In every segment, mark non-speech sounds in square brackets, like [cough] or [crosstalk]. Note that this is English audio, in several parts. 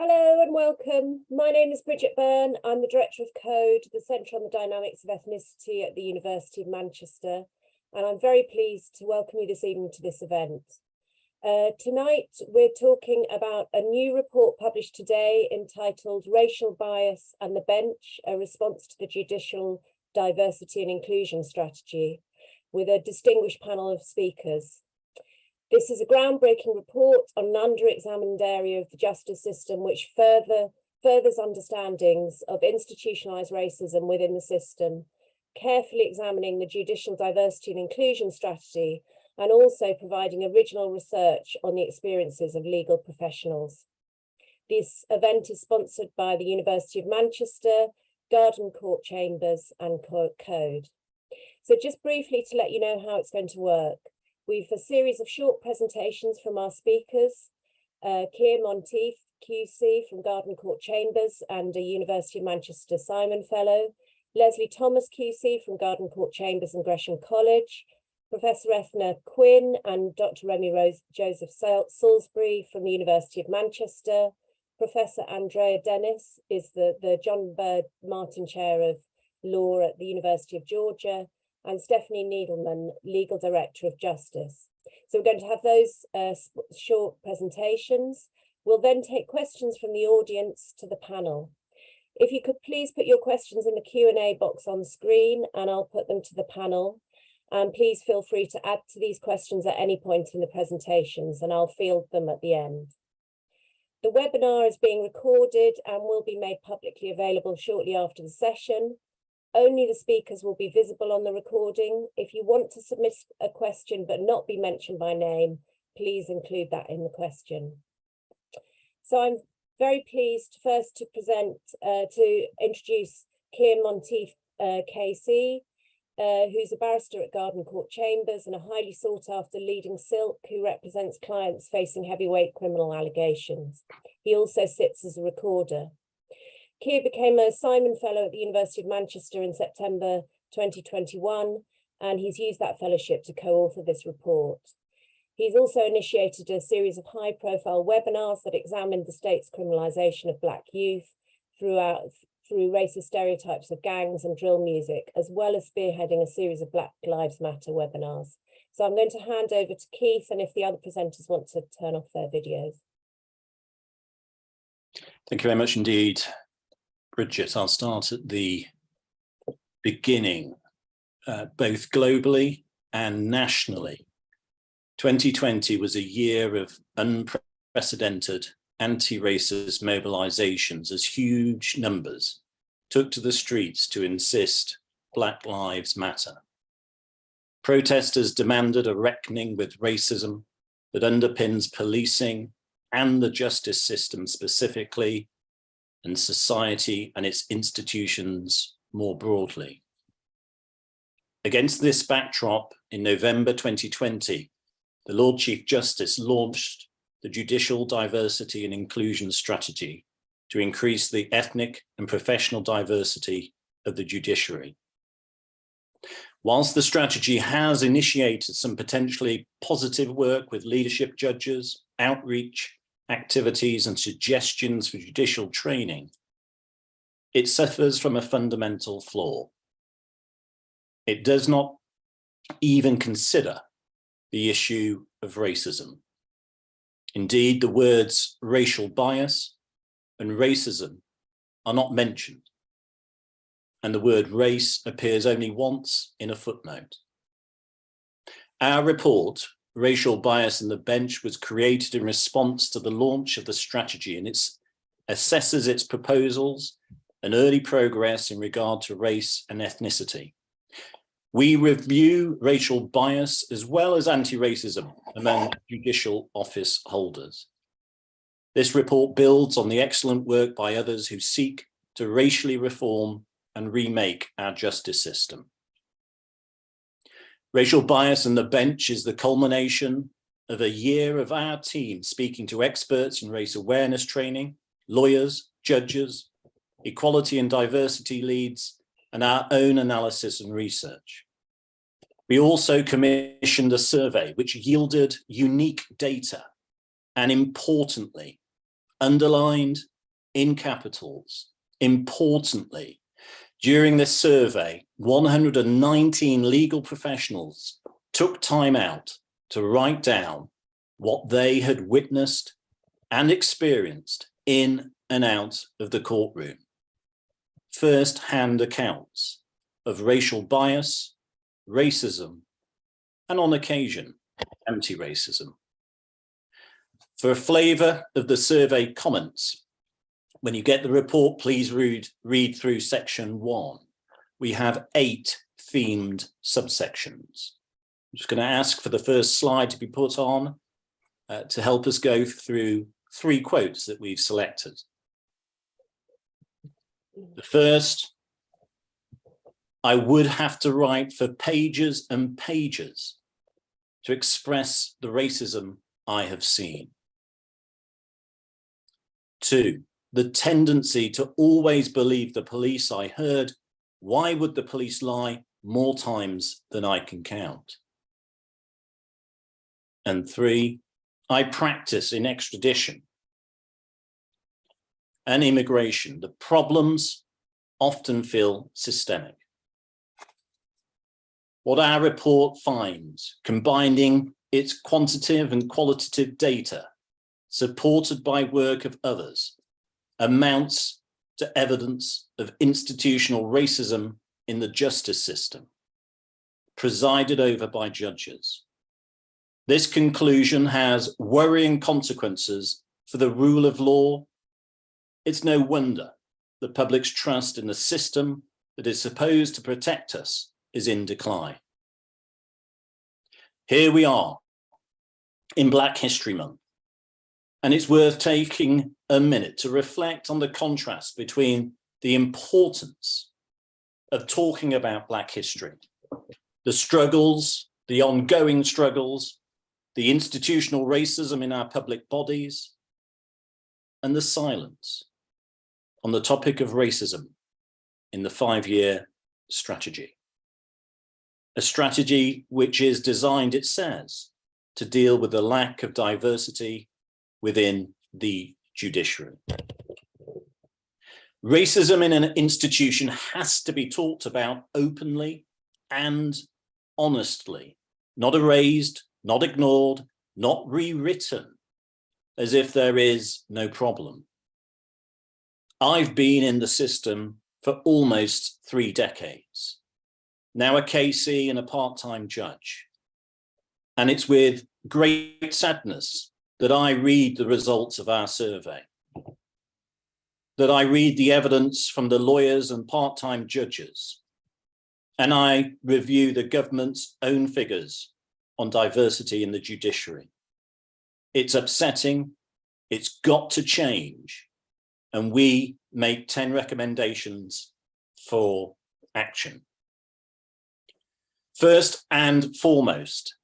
Hello and welcome. My name is Bridget Byrne. I'm the Director of Code, the Centre on the Dynamics of Ethnicity at the University of Manchester. And I'm very pleased to welcome you this evening to this event. Uh, tonight, we're talking about a new report published today entitled Racial Bias and the Bench, a response to the Judicial Diversity and Inclusion Strategy, with a distinguished panel of speakers. This is a groundbreaking report on an under-examined area of the justice system which further furthers understandings of institutionalized racism within the system, carefully examining the judicial diversity and inclusion strategy, and also providing original research on the experiences of legal professionals. This event is sponsored by the University of Manchester, Garden Court Chambers and Code. So just briefly to let you know how it's going to work. We've a series of short presentations from our speakers, uh, Keir Monteith, QC from Garden Court Chambers and a University of Manchester Simon Fellow, Leslie Thomas QC from Garden Court Chambers and Gresham College, Professor Eithne Quinn and Dr. Remi Rose Joseph Salisbury from the University of Manchester, Professor Andrea Dennis is the, the John Byrd Martin Chair of Law at the University of Georgia, and Stephanie Needleman, Legal Director of Justice. So we're going to have those uh, short presentations. We'll then take questions from the audience to the panel. If you could please put your questions in the Q&A box on screen and I'll put them to the panel. And please feel free to add to these questions at any point in the presentations and I'll field them at the end. The webinar is being recorded and will be made publicly available shortly after the session. Only the speakers will be visible on the recording. If you want to submit a question but not be mentioned by name, please include that in the question. So I'm very pleased first to present, uh, to introduce Keir Monteith uh, uh, who's a barrister at Garden Court Chambers and a highly sought after leading silk who represents clients facing heavyweight criminal allegations. He also sits as a recorder. Keir became a Simon Fellow at the University of Manchester in September 2021, and he's used that fellowship to co-author this report. He's also initiated a series of high-profile webinars that examined the state's criminalisation of Black youth throughout through racist stereotypes of gangs and drill music, as well as spearheading a series of Black Lives Matter webinars. So I'm going to hand over to Keith and if the other presenters want to turn off their videos. Thank you very much indeed, Bridget, I'll start at the beginning, uh, both globally and nationally. 2020 was a year of unprecedented anti-racist mobilizations as huge numbers took to the streets to insist Black Lives Matter. Protesters demanded a reckoning with racism that underpins policing and the justice system specifically and society and its institutions more broadly. Against this backdrop, in November 2020, the Lord Chief Justice launched the Judicial Diversity and Inclusion Strategy to increase the ethnic and professional diversity of the judiciary. Whilst the strategy has initiated some potentially positive work with leadership judges, outreach, activities and suggestions for judicial training, it suffers from a fundamental flaw. It does not even consider the issue of racism. Indeed, the words racial bias and racism are not mentioned. And the word race appears only once in a footnote. Our report racial bias in the bench was created in response to the launch of the strategy and it assesses its proposals and early progress in regard to race and ethnicity. We review racial bias as well as anti-racism among judicial office holders. This report builds on the excellent work by others who seek to racially reform and remake our justice system. Racial bias in the bench is the culmination of a year of our team speaking to experts in race awareness training, lawyers, judges, equality and diversity leads, and our own analysis and research. We also commissioned a survey which yielded unique data and importantly, underlined in capitals, importantly, during this survey, 119 legal professionals took time out to write down what they had witnessed and experienced in and out of the courtroom. First-hand accounts of racial bias, racism, and on occasion, anti-racism. For a flavour of the survey comments, when you get the report, please read, read through section one. We have eight themed subsections. I'm just going to ask for the first slide to be put on uh, to help us go through three quotes that we've selected. The first, I would have to write for pages and pages to express the racism I have seen. Two, the tendency to always believe the police I heard. Why would the police lie more times than I can count? And three, I practice in extradition and immigration. The problems often feel systemic. What our report finds, combining its quantitative and qualitative data, supported by work of others, amounts to evidence of institutional racism in the justice system, presided over by judges. This conclusion has worrying consequences for the rule of law. It's no wonder the public's trust in the system that is supposed to protect us is in decline. Here we are in Black History Month, and it's worth taking a minute to reflect on the contrast between the importance of talking about Black history, the struggles, the ongoing struggles, the institutional racism in our public bodies, and the silence on the topic of racism in the five-year strategy. A strategy which is designed, it says, to deal with the lack of diversity within the judiciary. Racism in an institution has to be talked about openly and honestly, not erased, not ignored, not rewritten, as if there is no problem. I've been in the system for almost three decades, now a KC and a part-time judge. And it's with great sadness that I read the results of our survey, that I read the evidence from the lawyers and part-time judges, and I review the government's own figures on diversity in the judiciary. It's upsetting, it's got to change, and we make 10 recommendations for action. First and foremost,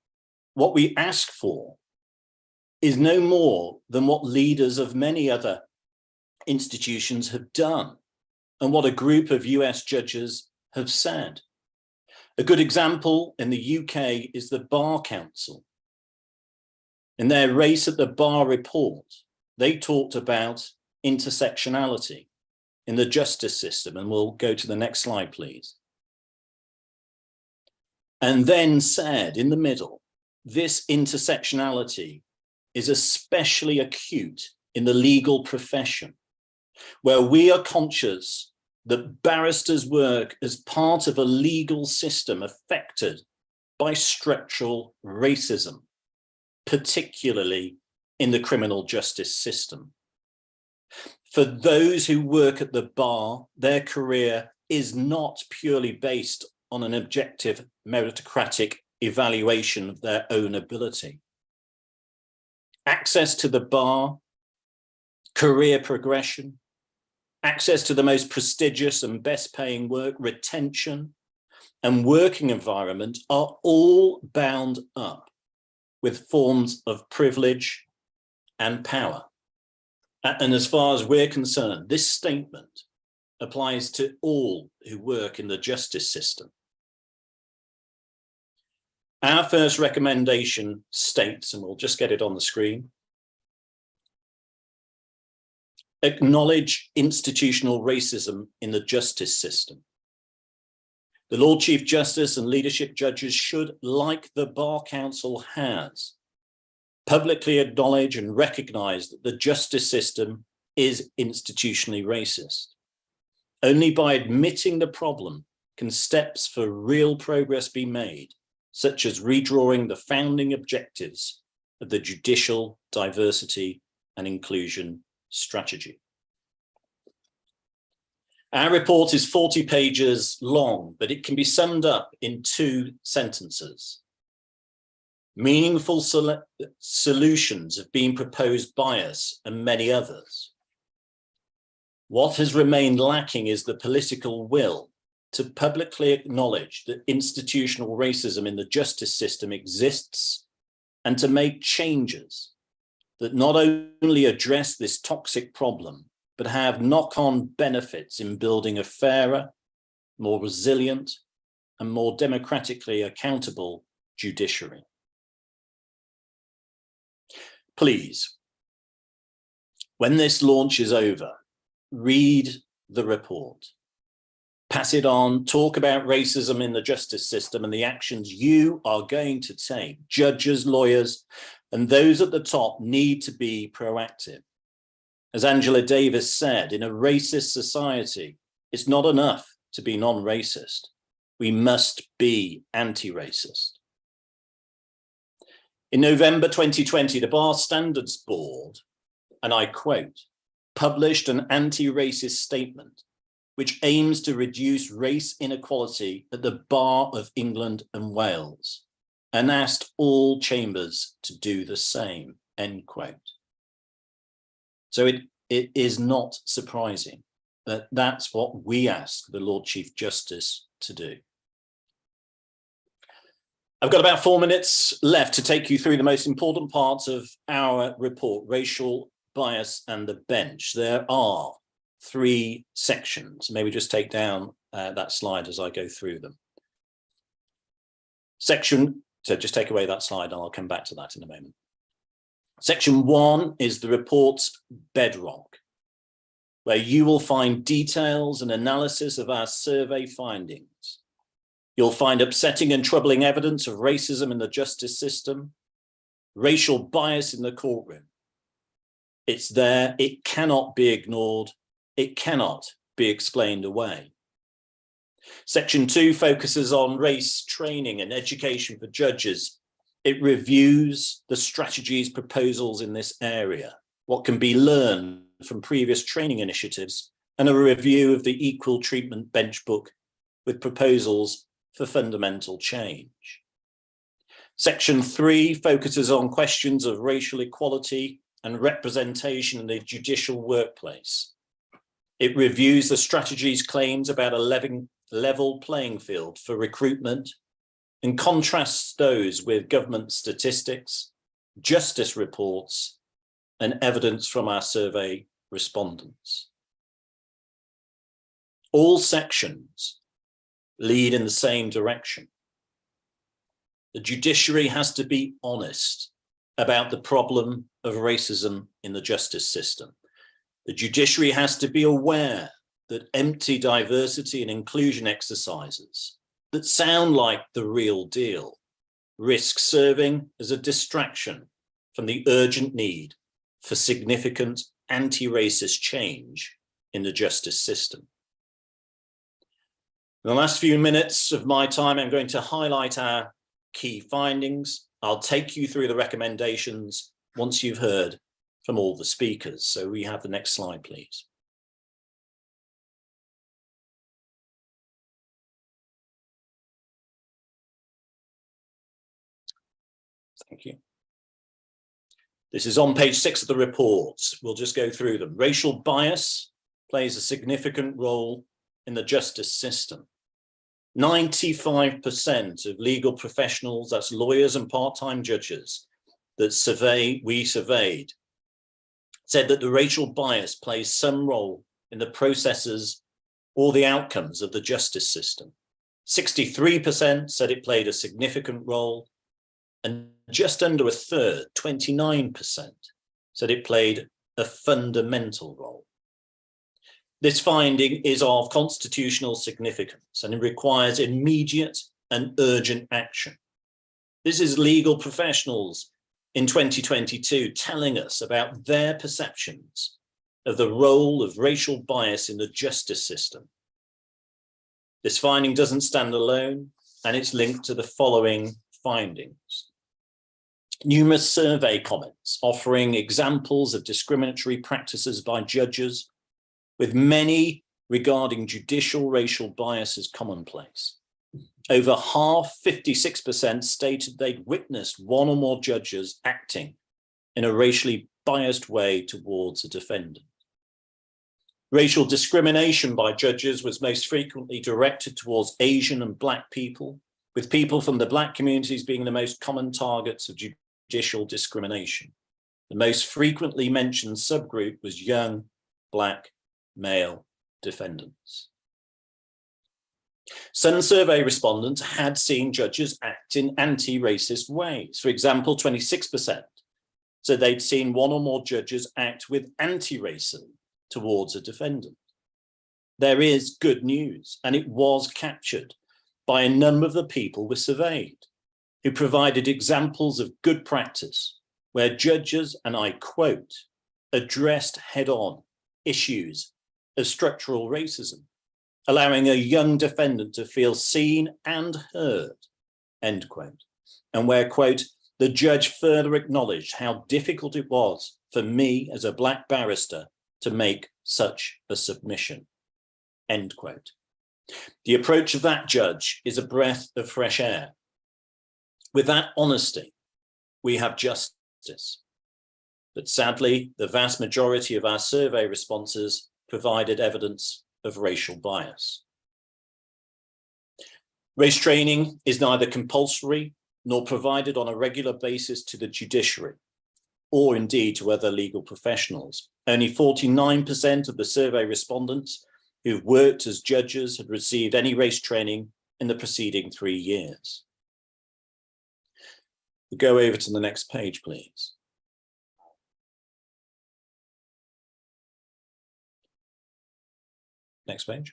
what we ask for is no more than what leaders of many other institutions have done and what a group of US judges have said. A good example in the UK is the Bar Council. In their Race at the Bar report, they talked about intersectionality in the justice system, and we'll go to the next slide, please. And then said in the middle, this intersectionality is especially acute in the legal profession, where we are conscious that barristers work as part of a legal system affected by structural racism, particularly in the criminal justice system. For those who work at the bar, their career is not purely based on an objective meritocratic evaluation of their own ability access to the bar, career progression, access to the most prestigious and best paying work, retention, and working environment are all bound up with forms of privilege and power. And as far as we're concerned, this statement applies to all who work in the justice system. Our first recommendation states, and we'll just get it on the screen, acknowledge institutional racism in the justice system. The Lord Chief Justice and leadership judges should, like the Bar Council has, publicly acknowledge and recognize that the justice system is institutionally racist. Only by admitting the problem can steps for real progress be made, such as redrawing the founding objectives of the judicial diversity and inclusion strategy. Our report is 40 pages long, but it can be summed up in two sentences. Meaningful sol solutions have been proposed by us and many others. What has remained lacking is the political will to publicly acknowledge that institutional racism in the justice system exists and to make changes that not only address this toxic problem, but have knock-on benefits in building a fairer, more resilient, and more democratically accountable judiciary. Please, when this launch is over, read the report, pass it on, talk about racism in the justice system and the actions you are going to take. Judges, lawyers, and those at the top need to be proactive. As Angela Davis said, in a racist society, it's not enough to be non-racist. We must be anti-racist. In November 2020, the Bar Standards Board, and I quote, published an anti-racist statement which aims to reduce race inequality at the Bar of England and Wales and asked all chambers to do the same, end quote. So it, it is not surprising that that's what we ask the Lord Chief Justice to do. I've got about four minutes left to take you through the most important parts of our report, racial bias and the bench. There are three sections. Maybe just take down uh, that slide as I go through them. Section, so just take away that slide and I'll come back to that in a moment. Section one is the report's bedrock, where you will find details and analysis of our survey findings. You'll find upsetting and troubling evidence of racism in the justice system, racial bias in the courtroom. It's there, it cannot be ignored, it cannot be explained away. Section two focuses on race training and education for judges, it reviews the strategies proposals in this area, what can be learned from previous training initiatives, and a review of the equal treatment bench book with proposals for fundamental change. Section three focuses on questions of racial equality and representation in the judicial workplace. It reviews the strategy's claims about a level playing field for recruitment and contrasts those with government statistics, justice reports, and evidence from our survey respondents. All sections lead in the same direction. The judiciary has to be honest about the problem of racism in the justice system. The judiciary has to be aware that empty diversity and inclusion exercises that sound like the real deal, risk serving as a distraction from the urgent need for significant anti-racist change in the justice system. In the last few minutes of my time, I'm going to highlight our key findings. I'll take you through the recommendations once you've heard from all the speakers. So we have the next slide, please. Thank you. This is on page six of the reports. We'll just go through them. Racial bias plays a significant role in the justice system. 95% of legal professionals, that's lawyers and part-time judges, that survey we surveyed, said that the racial bias plays some role in the processes or the outcomes of the justice system. 63% said it played a significant role, and just under a third, 29%, said it played a fundamental role. This finding is of constitutional significance and it requires immediate and urgent action. This is legal professionals in 2022 telling us about their perceptions of the role of racial bias in the justice system. This finding doesn't stand alone and it's linked to the following findings. Numerous survey comments offering examples of discriminatory practices by judges with many regarding judicial racial bias as commonplace. Over half, 56% stated they'd witnessed one or more judges acting in a racially biased way towards a defendant. Racial discrimination by judges was most frequently directed towards Asian and Black people, with people from the Black communities being the most common targets of judicial discrimination. The most frequently mentioned subgroup was young, Black, male defendants. Some survey respondents had seen judges act in anti-racist ways. For example, 26% so they'd seen one or more judges act with anti-racism towards a defendant. There is good news, and it was captured by a number of the people we surveyed, who provided examples of good practice, where judges, and I quote, addressed head-on issues of structural racism allowing a young defendant to feel seen and heard, end quote. And where, quote, the judge further acknowledged how difficult it was for me as a black barrister to make such a submission, end quote. The approach of that judge is a breath of fresh air. With that honesty, we have justice. But sadly, the vast majority of our survey responses provided evidence of racial bias. Race training is neither compulsory nor provided on a regular basis to the judiciary or indeed to other legal professionals. Only 49% of the survey respondents who've worked as judges had received any race training in the preceding three years. We'll go over to the next page, please. Next page.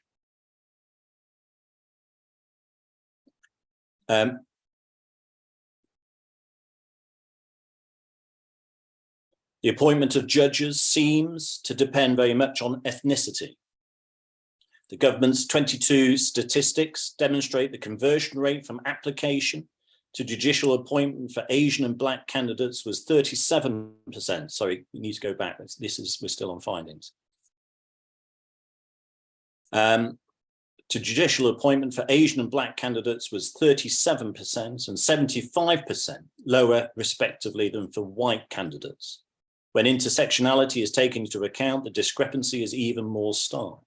Um, the appointment of judges seems to depend very much on ethnicity. The government's 22 statistics demonstrate the conversion rate from application to judicial appointment for Asian and black candidates was 37%. Sorry, we need to go back. This is, we're still on findings um, to judicial appointment for Asian and black candidates was 37% and 75% lower respectively than for white candidates. When intersectionality is taken into account, the discrepancy is even more stark.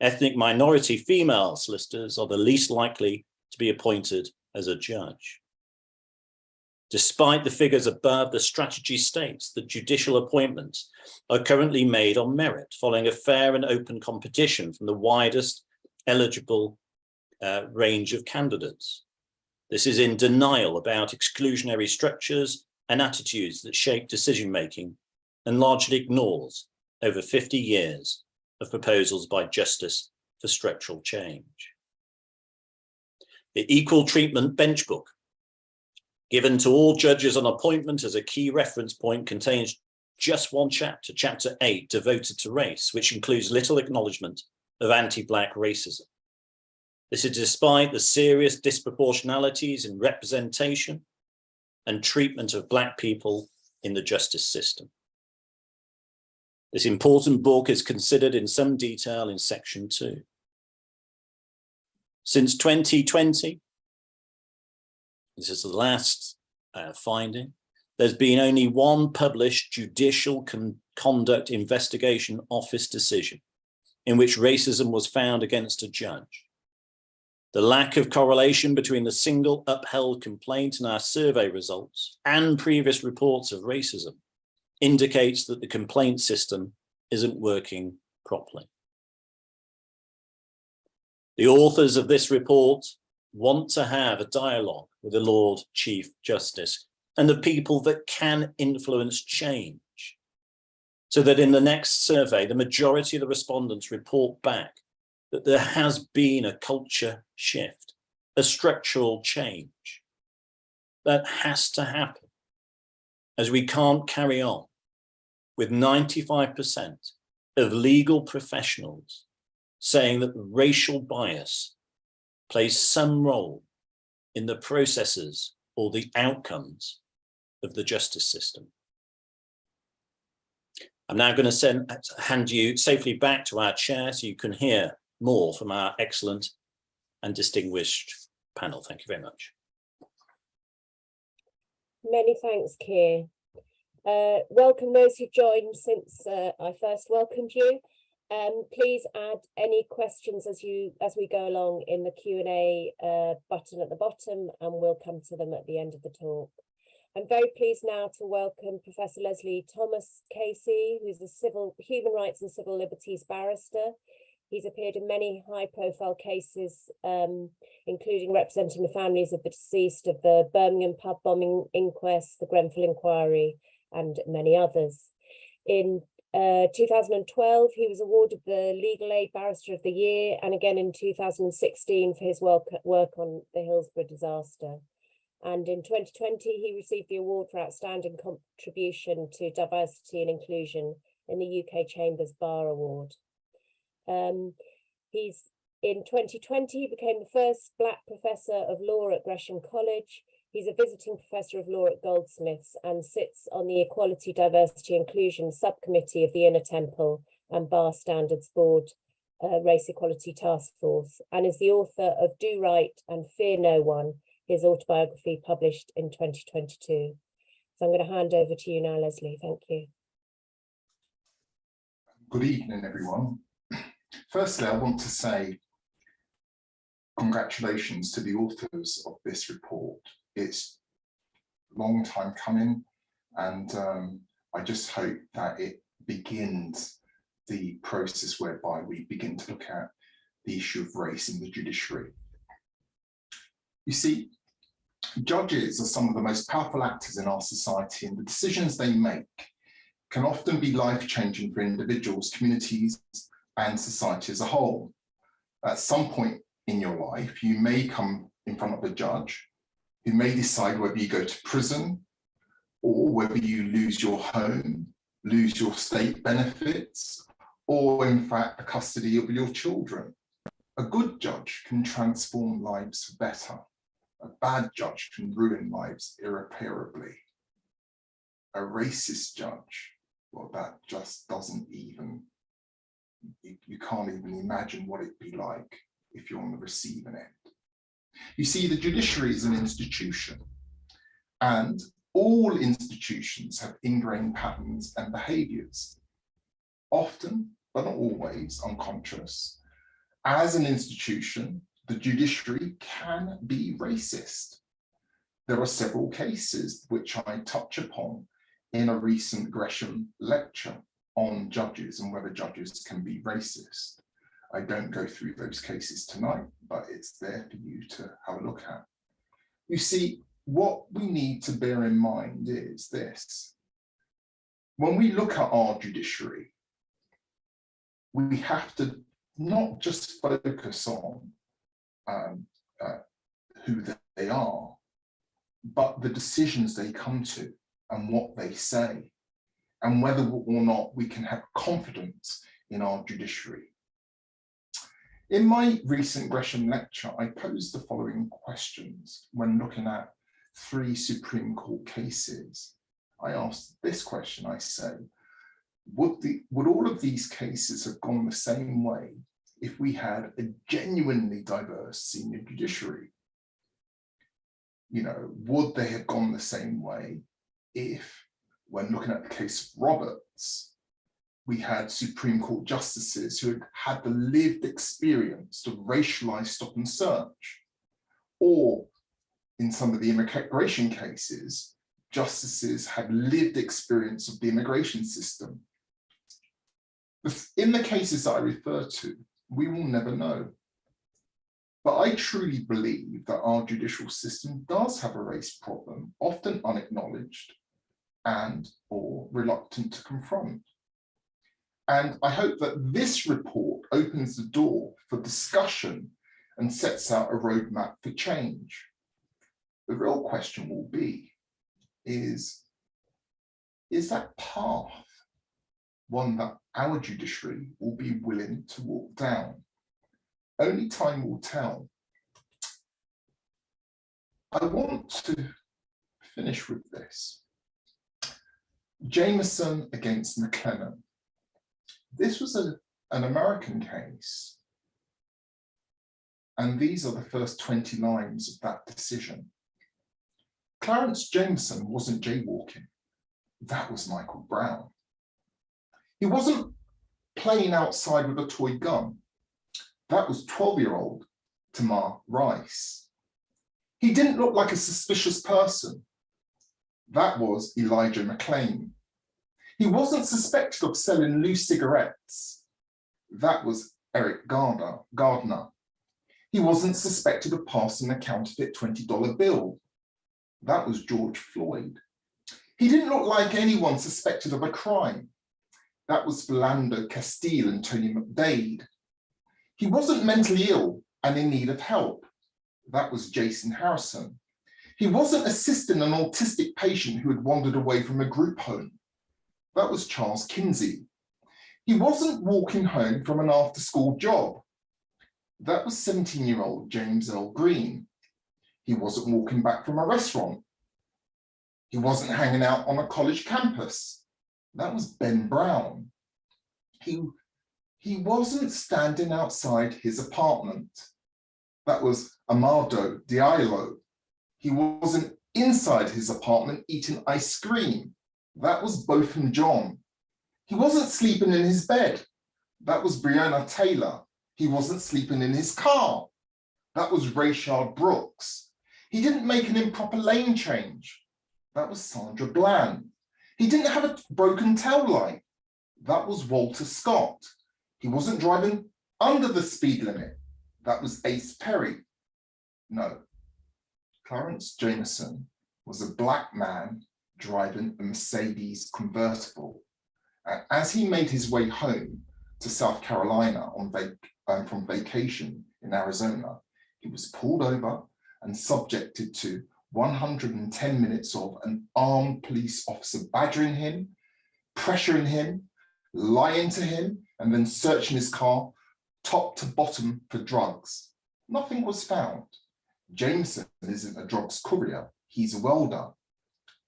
Ethnic minority female solicitors are the least likely to be appointed as a judge. Despite the figures above, the strategy states that judicial appointments are currently made on merit following a fair and open competition from the widest eligible uh, range of candidates. This is in denial about exclusionary structures and attitudes that shape decision-making and largely ignores over 50 years of proposals by Justice for Structural Change. The Equal Treatment Bench Book given to all judges on appointment as a key reference point contains just one chapter, chapter eight, devoted to race, which includes little acknowledgement of anti-black racism. This is despite the serious disproportionalities in representation and treatment of black people in the justice system. This important book is considered in some detail in section two. Since 2020, this is the last uh, finding, there's been only one published judicial con conduct investigation office decision in which racism was found against a judge. The lack of correlation between the single upheld complaint in our survey results and previous reports of racism indicates that the complaint system isn't working properly. The authors of this report want to have a dialogue with the Lord Chief Justice and the people that can influence change. So that in the next survey, the majority of the respondents report back that there has been a culture shift, a structural change that has to happen as we can't carry on with 95% of legal professionals saying that racial bias plays some role in the processes or the outcomes of the justice system. I'm now going to send hand you safely back to our chair so you can hear more from our excellent and distinguished panel. Thank you very much. Many thanks, Keir. Uh, welcome those who joined since uh, I first welcomed you. Um, please add any questions as you as we go along in the Q&A uh, button at the bottom and we'll come to them at the end of the talk. I'm very pleased now to welcome Professor Leslie Thomas KC, who's a civil human rights and civil liberties barrister. He's appeared in many high profile cases, um, including representing the families of the deceased of the Birmingham pub bombing inquest, the Grenfell inquiry, and many others. In uh, 2012, he was awarded the Legal Aid Barrister of the Year, and again in 2016 for his work, work on the Hillsborough disaster. And in 2020, he received the award for outstanding contribution to diversity and inclusion in the UK Chambers Bar Award. Um, he's in 2020, he became the first Black professor of law at Gresham College. He's a visiting professor of law at Goldsmiths and sits on the Equality, Diversity, Inclusion subcommittee of the Inner Temple and Bar Standards Board uh, Race Equality Task Force and is the author of Do Right and Fear No One, his autobiography published in 2022. So I'm going to hand over to you now, Leslie. Thank you. Good evening, everyone. Firstly, I want to say congratulations to the authors of this report. It's long time coming and um, I just hope that it begins the process whereby we begin to look at the issue of race in the judiciary. You see, judges are some of the most powerful actors in our society and the decisions they make can often be life-changing for individuals, communities and society as a whole. At some point in your life, you may come in front of a judge who may decide whether you go to prison or whether you lose your home, lose your state benefits, or in fact the custody of your children. A good judge can transform lives for better. A bad judge can ruin lives irreparably. A racist judge, well, that just doesn't even, you, you can't even imagine what it'd be like if you're on the receiving end. You see, the judiciary is an institution and all institutions have ingrained patterns and behaviors, often, but not always, unconscious. As an institution, the judiciary can be racist. There are several cases which I touch upon in a recent Gresham lecture on judges and whether judges can be racist. I don't go through those cases tonight, but it's there for you to have a look at. You see, what we need to bear in mind is this. When we look at our judiciary, we have to not just focus on um, uh, who they are, but the decisions they come to and what they say, and whether or not we can have confidence in our judiciary. In my recent Gresham lecture, I posed the following questions when looking at three Supreme Court cases. I asked this question, I say, would, the, would all of these cases have gone the same way if we had a genuinely diverse senior judiciary? You know, would they have gone the same way if, when looking at the case of Roberts, we had Supreme Court justices who had had the lived experience of racialized stop and search, or in some of the immigration cases, justices had lived experience of the immigration system. In the cases I refer to, we will never know. But I truly believe that our judicial system does have a race problem, often unacknowledged and or reluctant to confront. And I hope that this report opens the door for discussion and sets out a roadmap for change. The real question will be, is, is that path one that our judiciary will be willing to walk down? Only time will tell. I want to finish with this. Jamison against McClendon. This was a, an American case. And these are the first 20 lines of that decision. Clarence Jamison wasn't jaywalking. That was Michael Brown. He wasn't playing outside with a toy gun. That was 12-year-old Tamir Rice. He didn't look like a suspicious person. That was Elijah McClain. He wasn't suspected of selling loose cigarettes. That was Eric Gardner. Garner. He wasn't suspected of passing a counterfeit $20 bill. That was George Floyd. He didn't look like anyone suspected of a crime. That was Philando Castile and Tony McDade. He wasn't mentally ill and in need of help. That was Jason Harrison. He wasn't assisting an autistic patient who had wandered away from a group home. That was Charles Kinsey. He wasn't walking home from an after school job. That was 17 year old James Earl Green. He wasn't walking back from a restaurant. He wasn't hanging out on a college campus. That was Ben Brown. He, he wasn't standing outside his apartment. That was Amadou Diallo. He wasn't inside his apartment eating ice cream. That was Botham Jean. He wasn't sleeping in his bed. That was Breonna Taylor. He wasn't sleeping in his car. That was Rayshard Brooks. He didn't make an improper lane change. That was Sandra Bland. He didn't have a broken tail light. That was Walter Scott. He wasn't driving under the speed limit. That was Ace Perry. No, Clarence Jamison was a black man driving a Mercedes convertible. And as he made his way home to South Carolina on vac um, from vacation in Arizona, he was pulled over and subjected to 110 minutes of an armed police officer badgering him, pressuring him, lying to him, and then searching his car top to bottom for drugs. Nothing was found. Jamison isn't a drugs courier, he's a welder.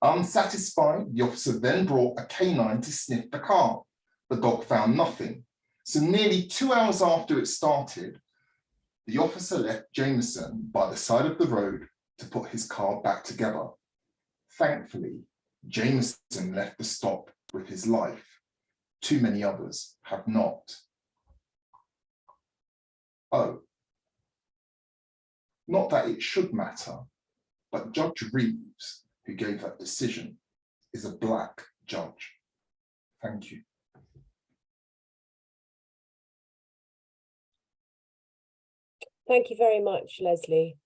Unsatisfied, the officer then brought a canine to sniff the car. The dog found nothing. So nearly two hours after it started, the officer left Jamison by the side of the road to put his car back together. Thankfully, Jamison left the stop with his life. Too many others have not. Oh, not that it should matter, but Judge Reeves, who gave that decision, is a black judge. Thank you. Thank you very much, Leslie.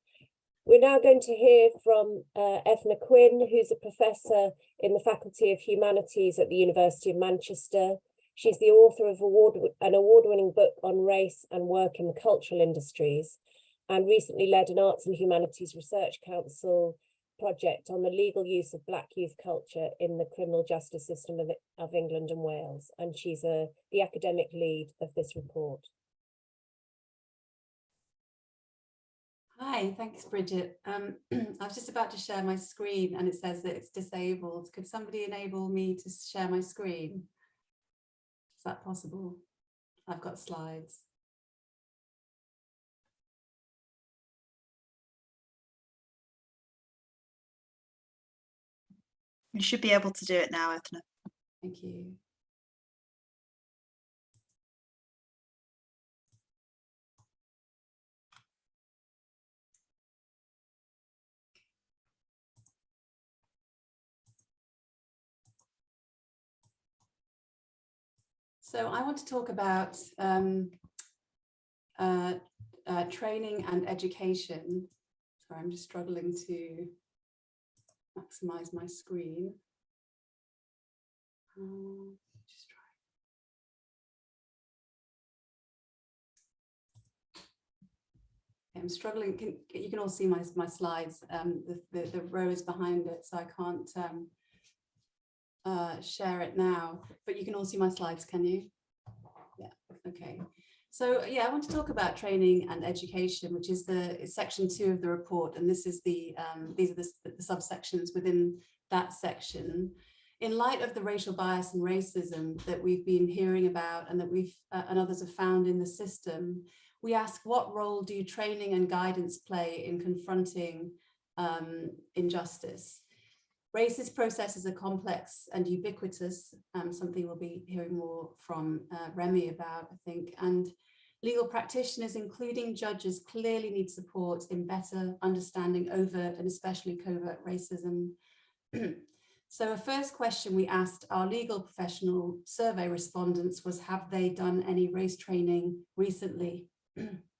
We're now going to hear from uh, Eithne Quinn, who's a professor in the Faculty of Humanities at the University of Manchester. She's the author of award, an award-winning book on race and work in the cultural industries, and recently led an Arts and Humanities Research Council project on the legal use of Black youth culture in the criminal justice system of, of England and Wales. And she's a, the academic lead of this report. Hi, thanks, Bridget. Um, [clears throat] I was just about to share my screen and it says that it's disabled. Could somebody enable me to share my screen? Is that possible? I've got slides. You should be able to do it now, Eithne. Thank you. So I want to talk about um, uh, uh, training and education. Sorry, I'm just struggling to maximize my screen. Um, just try. I'm struggling. Can, you can all see my, my slides. Um, the, the, the, row is behind it, so I can't um, uh, share it now. But you can all see my slides, can you? Yeah, okay. So yeah, I want to talk about training and education, which is the section two of the report. And this is the, um, these are the, the subsections within that section. In light of the racial bias and racism that we've been hearing about and that we've uh, and others have found in the system, we ask what role do training and guidance play in confronting um, injustice? Racist processes are complex and ubiquitous, um, something we'll be hearing more from uh, Remi about, I think, and legal practitioners, including judges, clearly need support in better understanding overt and especially covert racism. [clears throat] so a first question we asked our legal professional survey respondents was, have they done any race training recently? [clears throat]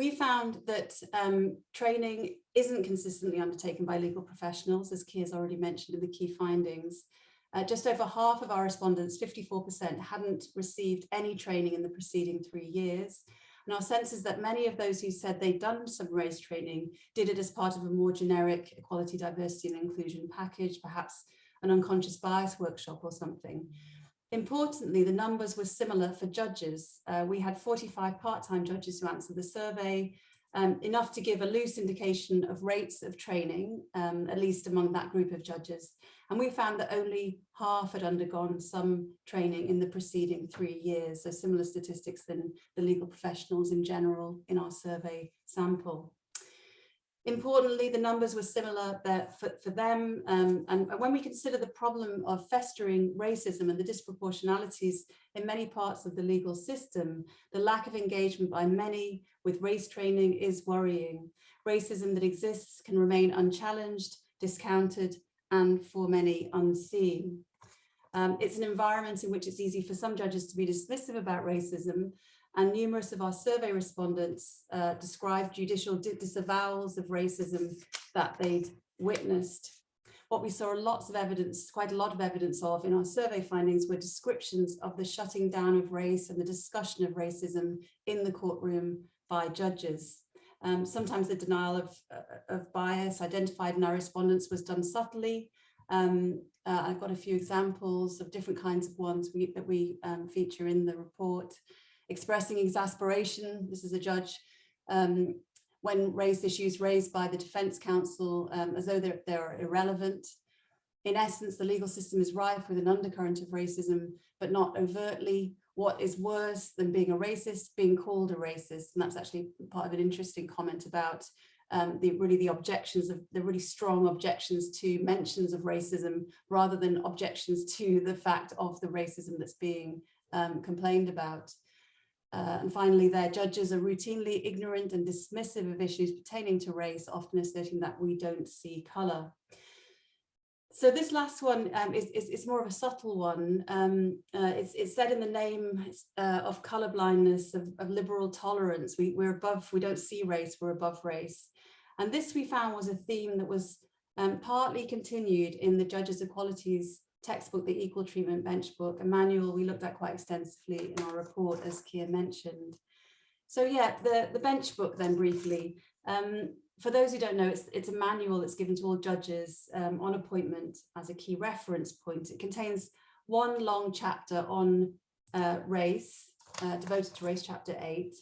we found that um, training isn't consistently undertaken by legal professionals, as Keir has already mentioned in the key findings. Uh, just over half of our respondents, 54%, hadn't received any training in the preceding three years. And our sense is that many of those who said they'd done some race training did it as part of a more generic equality, diversity and inclusion package, perhaps an unconscious bias workshop or something. Importantly, the numbers were similar for judges. Uh, we had 45 part-time judges who answered the survey, um, enough to give a loose indication of rates of training, um, at least among that group of judges. And we found that only half had undergone some training in the preceding three years, so similar statistics than the legal professionals in general in our survey sample. Importantly, the numbers were similar for, for them. Um, and when we consider the problem of festering racism and the disproportionalities in many parts of the legal system, the lack of engagement by many with race training is worrying. Racism that exists can remain unchallenged, discounted, and for many unseen. Um, it's an environment in which it's easy for some judges to be dismissive about racism and numerous of our survey respondents uh, described judicial disavowals of racism that they'd witnessed. What we saw lots of evidence, quite a lot of evidence of in our survey findings were descriptions of the shutting down of race and the discussion of racism in the courtroom by judges. Um, sometimes the denial of, uh, of bias identified in our respondents was done subtly. Um, uh, I've got a few examples of different kinds of ones we, that we um, feature in the report expressing exasperation. This is a judge um, when raised issues raised by the defense counsel um, as though they're, they're irrelevant. In essence, the legal system is rife with an undercurrent of racism, but not overtly. What is worse than being a racist, being called a racist. And that's actually part of an interesting comment about um, the really the objections of the really strong objections to mentions of racism rather than objections to the fact of the racism that's being um, complained about. Uh, and finally, their judges are routinely ignorant and dismissive of issues pertaining to race, often asserting that we don't see colour. So this last one um, is, is, is, more of a subtle one. Um, uh, it's, it's, said in the name uh, of colour blindness, of, of, liberal tolerance. We, we're above, we don't see race, we're above race. And this we found was a theme that was um, partly continued in the Judges Equalities textbook, the Equal Treatment Bench Book, a manual we looked at quite extensively in our report, as Keir mentioned. So yeah, the, the bench book then briefly. Um, for those who don't know, it's, it's a manual that's given to all judges um, on appointment as a key reference point. It contains one long chapter on uh, race, uh, devoted to race chapter eight.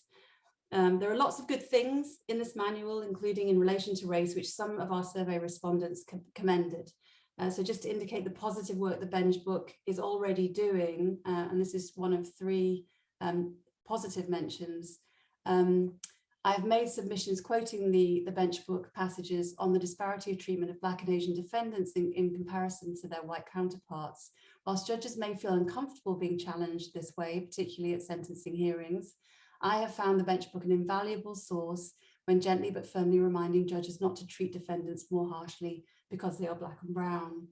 Um, there are lots of good things in this manual, including in relation to race, which some of our survey respondents commended. Uh, so just to indicate the positive work the Bench book is already doing, uh, and this is one of three um, positive mentions. Um, I've made submissions quoting the, the Bench book passages on the disparity of treatment of Black and Asian defendants in, in comparison to their white counterparts. Whilst judges may feel uncomfortable being challenged this way, particularly at sentencing hearings, I have found the Bench book an invaluable source when gently but firmly reminding judges not to treat defendants more harshly because they are black and brown.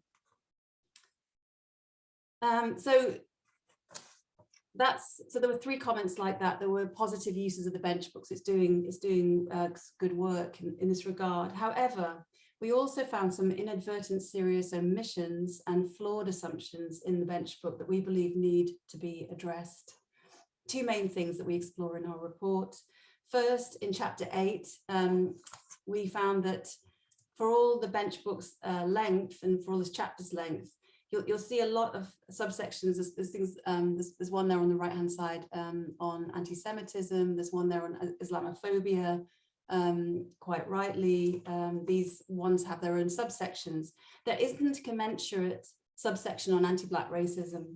Um, so that's so there were three comments like that. There were positive uses of the bench books. It's doing it's doing uh, good work in, in this regard. However, we also found some inadvertent serious omissions and flawed assumptions in the bench book that we believe need to be addressed. Two main things that we explore in our report. First, in chapter eight, um, we found that for all the bench book's uh, length and for all this chapter's length, you'll, you'll see a lot of subsections. There's, there's things, um, there's, there's one there on the right hand side um, on anti-Semitism. There's one there on Islamophobia. Um, quite rightly, um, these ones have their own subsections. There isn't a commensurate subsection on anti-Black racism.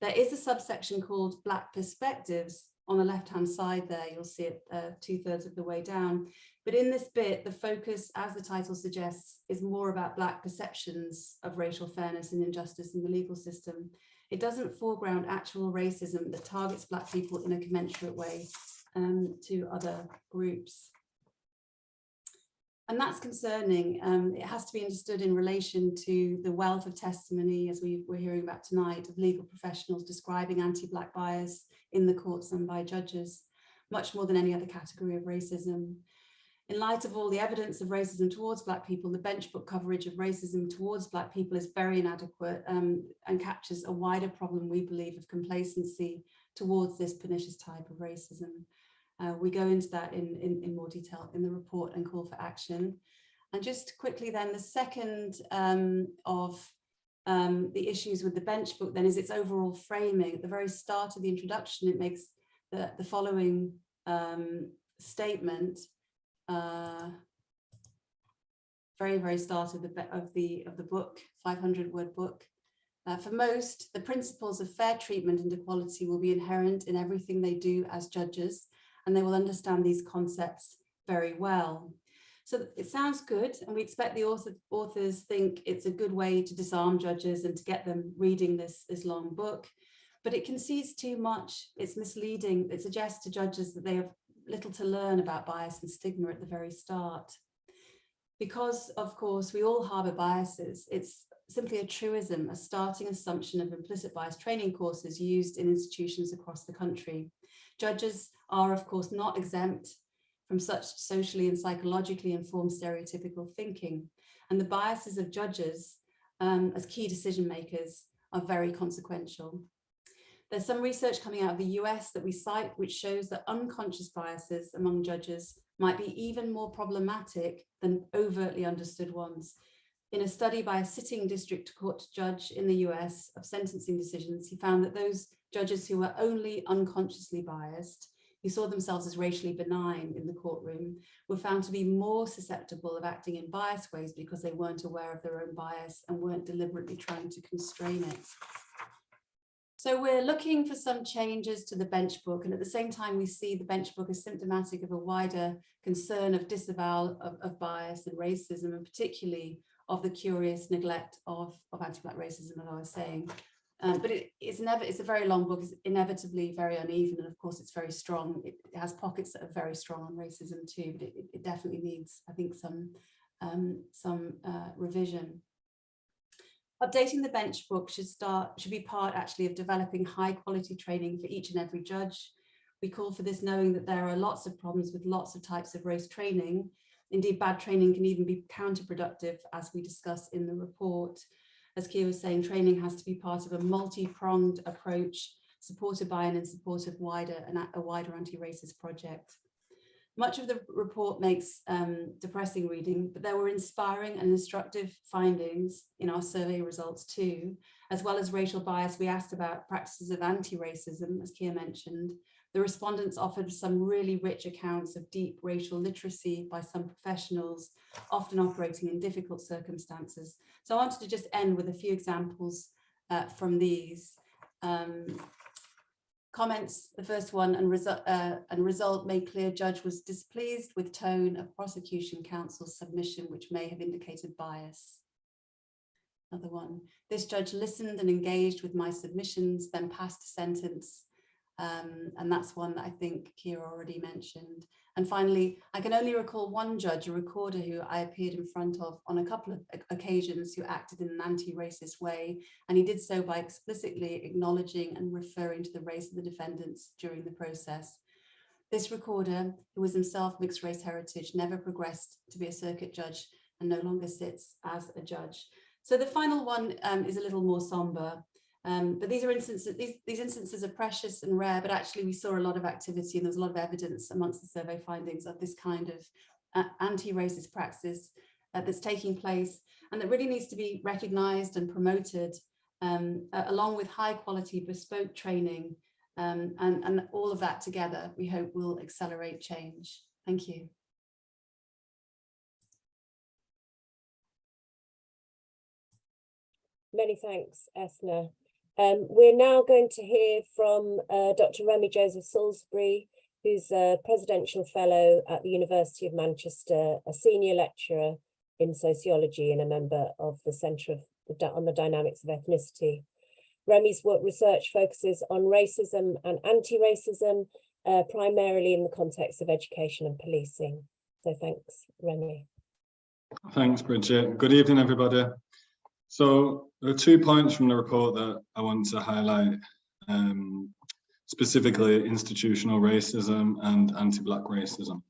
There is a subsection called Black Perspectives on the left-hand side there. You'll see it uh, two thirds of the way down. But in this bit, the focus, as the title suggests, is more about Black perceptions of racial fairness and injustice in the legal system. It doesn't foreground actual racism that targets Black people in a commensurate way um, to other groups. And that's concerning. Um, it has to be understood in relation to the wealth of testimony, as we were hearing about tonight, of legal professionals describing anti-Black bias in the courts and by judges, much more than any other category of racism. In light of all the evidence of racism towards Black people, the bench book coverage of racism towards Black people is very inadequate um, and captures a wider problem, we believe, of complacency towards this pernicious type of racism. Uh, we go into that in, in, in, more detail in the report and call for action. And just quickly then, the second um, of um, the issues with the bench book then is its overall framing. At the very start of the introduction, it makes the, the following um, statement, uh, very, very start of the, of the, of the book, 500 word book. Uh, for most, the principles of fair treatment and equality will be inherent in everything they do as judges, and they will understand these concepts very well. So it sounds good, and we expect the author, authors think it's a good way to disarm judges and to get them reading this, this long book, but it concedes too much, it's misleading, it suggests to judges that they have little to learn about bias and stigma at the very start. Because, of course, we all harbour biases, it's simply a truism, a starting assumption of implicit bias training courses used in institutions across the country. Judges are, of course, not exempt from such socially and psychologically informed stereotypical thinking. And the biases of judges um, as key decision makers are very consequential. There's some research coming out of the US that we cite, which shows that unconscious biases among judges might be even more problematic than overtly understood ones. In a study by a sitting district court judge in the US of sentencing decisions, he found that those judges who were only unconsciously biased who saw themselves as racially benign in the courtroom were found to be more susceptible of acting in biased ways because they weren't aware of their own bias and weren't deliberately trying to constrain it. So we're looking for some changes to the bench book and at the same time we see the bench book as symptomatic of a wider concern of disavowal of, of bias and racism and particularly of the curious neglect of, of anti-black racism as I was saying. Um, but it, it's never it's a very long book. It's inevitably very uneven and of course it's very strong. It, it has pockets that are very strong on racism too but it, it definitely needs I think some um, some uh, revision. Updating the bench book should start should be part actually of developing high quality training for each and every judge. We call for this knowing that there are lots of problems with lots of types of race training. Indeed bad training can even be counterproductive as we discuss in the report as Keir was saying, training has to be part of a multi-pronged approach supported by and in support of wider and a wider anti-racist project. Much of the report makes um, depressing reading, but there were inspiring and instructive findings in our survey results too, as well as racial bias. We asked about practices of anti-racism, as Keir mentioned, the respondents offered some really rich accounts of deep racial literacy by some professionals, often operating in difficult circumstances. So I wanted to just end with a few examples uh, from these. Um, comments, the first one, and, resu uh, and result made clear judge was displeased with tone of prosecution counsel's submission, which may have indicated bias. Another one, this judge listened and engaged with my submissions, then passed a sentence um, and that's one that I think Keir already mentioned. And finally, I can only recall one judge, a recorder who I appeared in front of on a couple of occasions who acted in an anti-racist way. And he did so by explicitly acknowledging and referring to the race of the defendants during the process. This recorder, who was himself mixed race heritage, never progressed to be a circuit judge and no longer sits as a judge. So the final one um, is a little more somber. Um, but these are instances, these, these instances are precious and rare, but actually we saw a lot of activity and there was a lot of evidence amongst the survey findings of this kind of uh, anti-racist praxis uh, that's taking place and that really needs to be recognised and promoted um, uh, along with high quality bespoke training um, and, and all of that together we hope will accelerate change. Thank you. Many thanks, Eithne. Um, we're now going to hear from uh, Dr. Remi Joseph Salisbury, who's a presidential fellow at the University of Manchester, a senior lecturer in sociology and a member of the Centre on the Dynamics of Ethnicity. Remi's work research focuses on racism and anti-racism, uh, primarily in the context of education and policing. So thanks, Remi. Thanks, Bridget. Good evening, everybody. So there are two points from the report that I want to highlight, um, specifically institutional racism and anti-Black racism.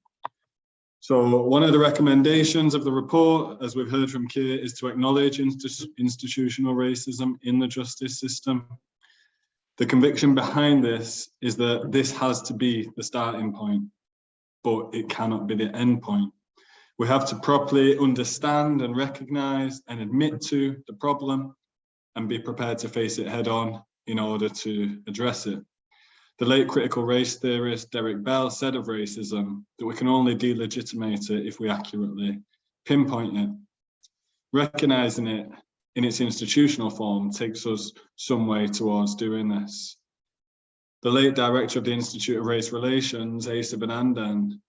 So one of the recommendations of the report, as we've heard from Keir, is to acknowledge insti- institutional racism in the justice system. The conviction behind this is that this has to be the starting point, but it cannot be the end point. We have to properly understand and recognize and admit to the problem and be prepared to face it head on in order to address it. The late critical race theorist Derek Bell said of racism that we can only delegitimize it if we accurately pinpoint it. Recognizing it in its institutional form takes us some way towards doing this. The late director of the Institute of Race Relations, A. Sivanandan,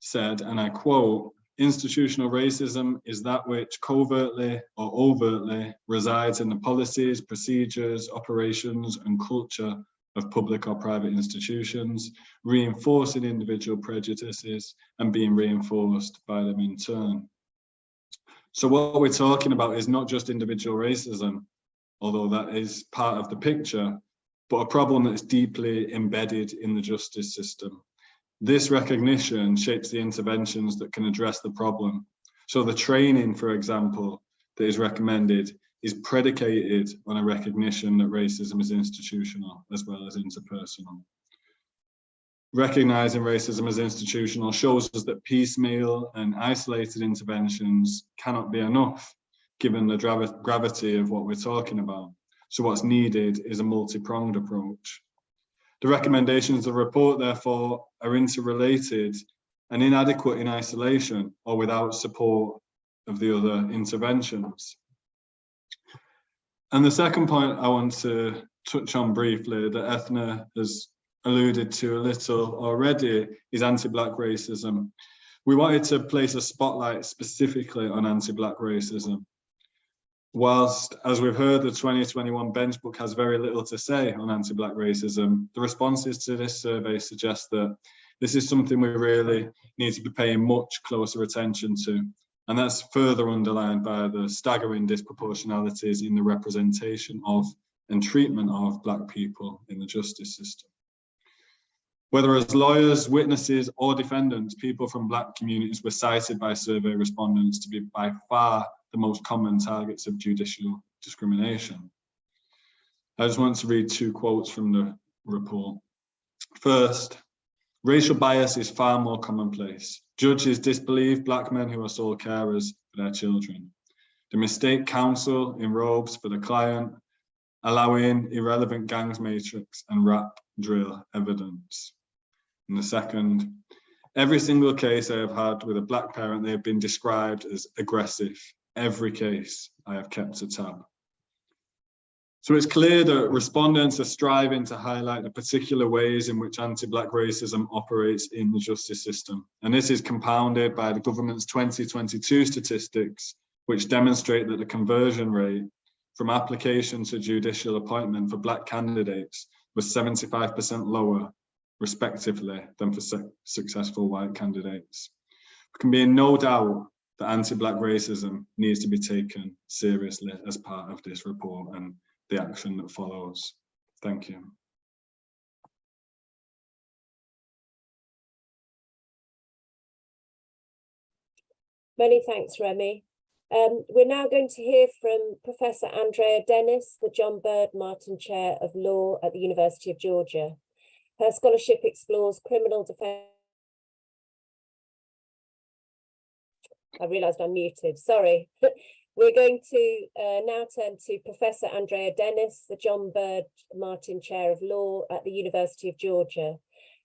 said, and I quote, institutional racism is that which covertly or overtly resides in the policies, procedures, operations and culture of public or private institutions, reinforcing individual prejudices and being reinforced by them in turn. So what we're talking about is not just individual racism, although that is part of the picture, but a problem that's deeply embedded in the justice system. This recognition shapes the interventions that can address the problem. So the training, for example, that is recommended is predicated on a recognition that racism is institutional as well as interpersonal. Recognizing racism as institutional shows us that piecemeal and isolated interventions cannot be enough given the gravity of what we're talking about. So what's needed is a multi-pronged approach. The recommendations of the report, therefore, are interrelated and inadequate in isolation or without support of the other interventions. And the second point I want to touch on briefly that Eithne has alluded to a little already is anti-Black racism. We wanted to place a spotlight specifically on anti-Black racism. Whilst, as we've heard, the 2021 bench book has very little to say on anti-Black racism, the responses to this survey suggest that this is something we really need to be paying much closer attention to. And that's further underlined by the staggering disproportionalities in the representation of and treatment of Black people in the justice system. Whether as lawyers, witnesses or defendants, people from Black communities were cited by survey respondents to be by far the most common targets of judicial discrimination. I just want to read two quotes from the report. First, racial bias is far more commonplace. Judges disbelieve Black men who are sole carers for their children. They mistake counsel in robes for the client, allowing irrelevant gangs matrix and rap drill evidence. And the second, every single case I have had with a Black parent, they have been described as aggressive. Every case I have kept a tab. So it's clear that respondents are striving to highlight the particular ways in which anti-Black racism operates in the justice system. And this is compounded by the government's 2022 statistics, which demonstrate that the conversion rate from application to judicial appointment for Black candidates was 75% lower, respectively, than for su successful white candidates. There can be no doubt that anti-Black racism needs to be taken seriously as part of this report and the action that follows. Thank you. Many thanks, Remi. Um, we're now going to hear from Professor Andrea Dennis, the John Byrd Martin Chair of Law at the University of Georgia. Her scholarship explores criminal defense. I realised I'm muted, sorry. [laughs] We're going to uh, now turn to Professor Andrea Dennis, the John Byrd Martin Chair of Law at the University of Georgia.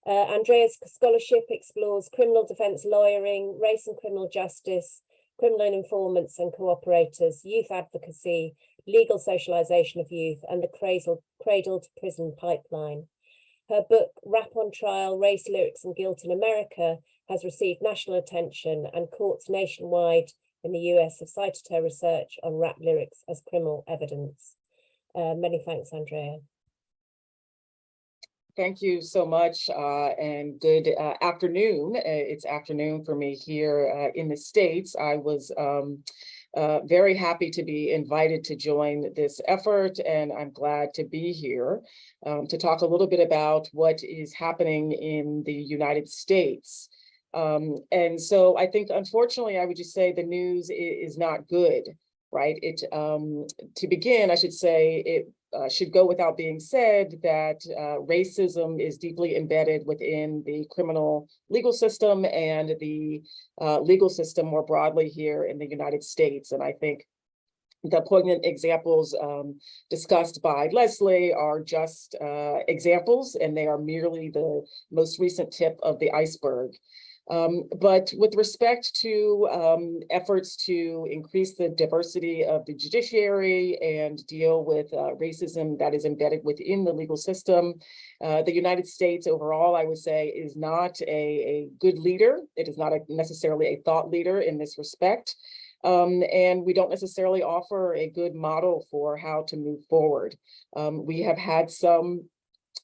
Uh, Andrea's scholarship explores criminal defence lawyering, race and criminal justice, criminal informants and cooperators, youth advocacy, legal socialisation of youth, and the cradle, cradle to prison pipeline. Her book, Rap on Trial, Race, Lyrics and Guilt in America, has received national attention and courts nationwide in the US have cited her research on rap lyrics as criminal evidence. Uh, many thanks, Andrea. Thank you so much uh, and good uh, afternoon. Uh, It's afternoon for me here uh, in the States. I was um, uh, very happy to be invited to join this effort and I'm glad to be here um, to talk a little bit about what is happening in the United States. Um, and so I think unfortunately, I would just say the news i- is not good, right? It, um, to begin, I should say, it uh, should go without being said that uh, racism is deeply embedded within the criminal legal system and the uh, legal system more broadly here in the United States. And I think the poignant examples um, discussed by Leslie are just uh, examples, and they are merely the most recent tip of the iceberg. Um, but with respect to um, efforts to increase the diversity of the judiciary and deal with uh, racism that is embedded within the legal system, uh, the United States overall, I would say, is not a, a good leader. It is not a, necessarily a thought leader in this respect. Um, and we don't necessarily offer a good model for how to move forward. Um, we have had some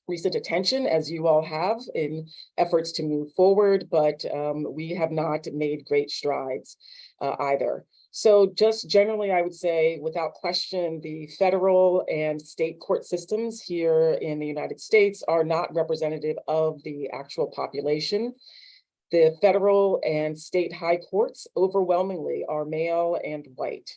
recent attention, as you all have, in efforts to move forward, but um, we have not made great strides uh, either. So just generally, I would say, without question, the federal and state court systems here in the United States are not representative of the actual population. The federal and state high courts overwhelmingly are male and white.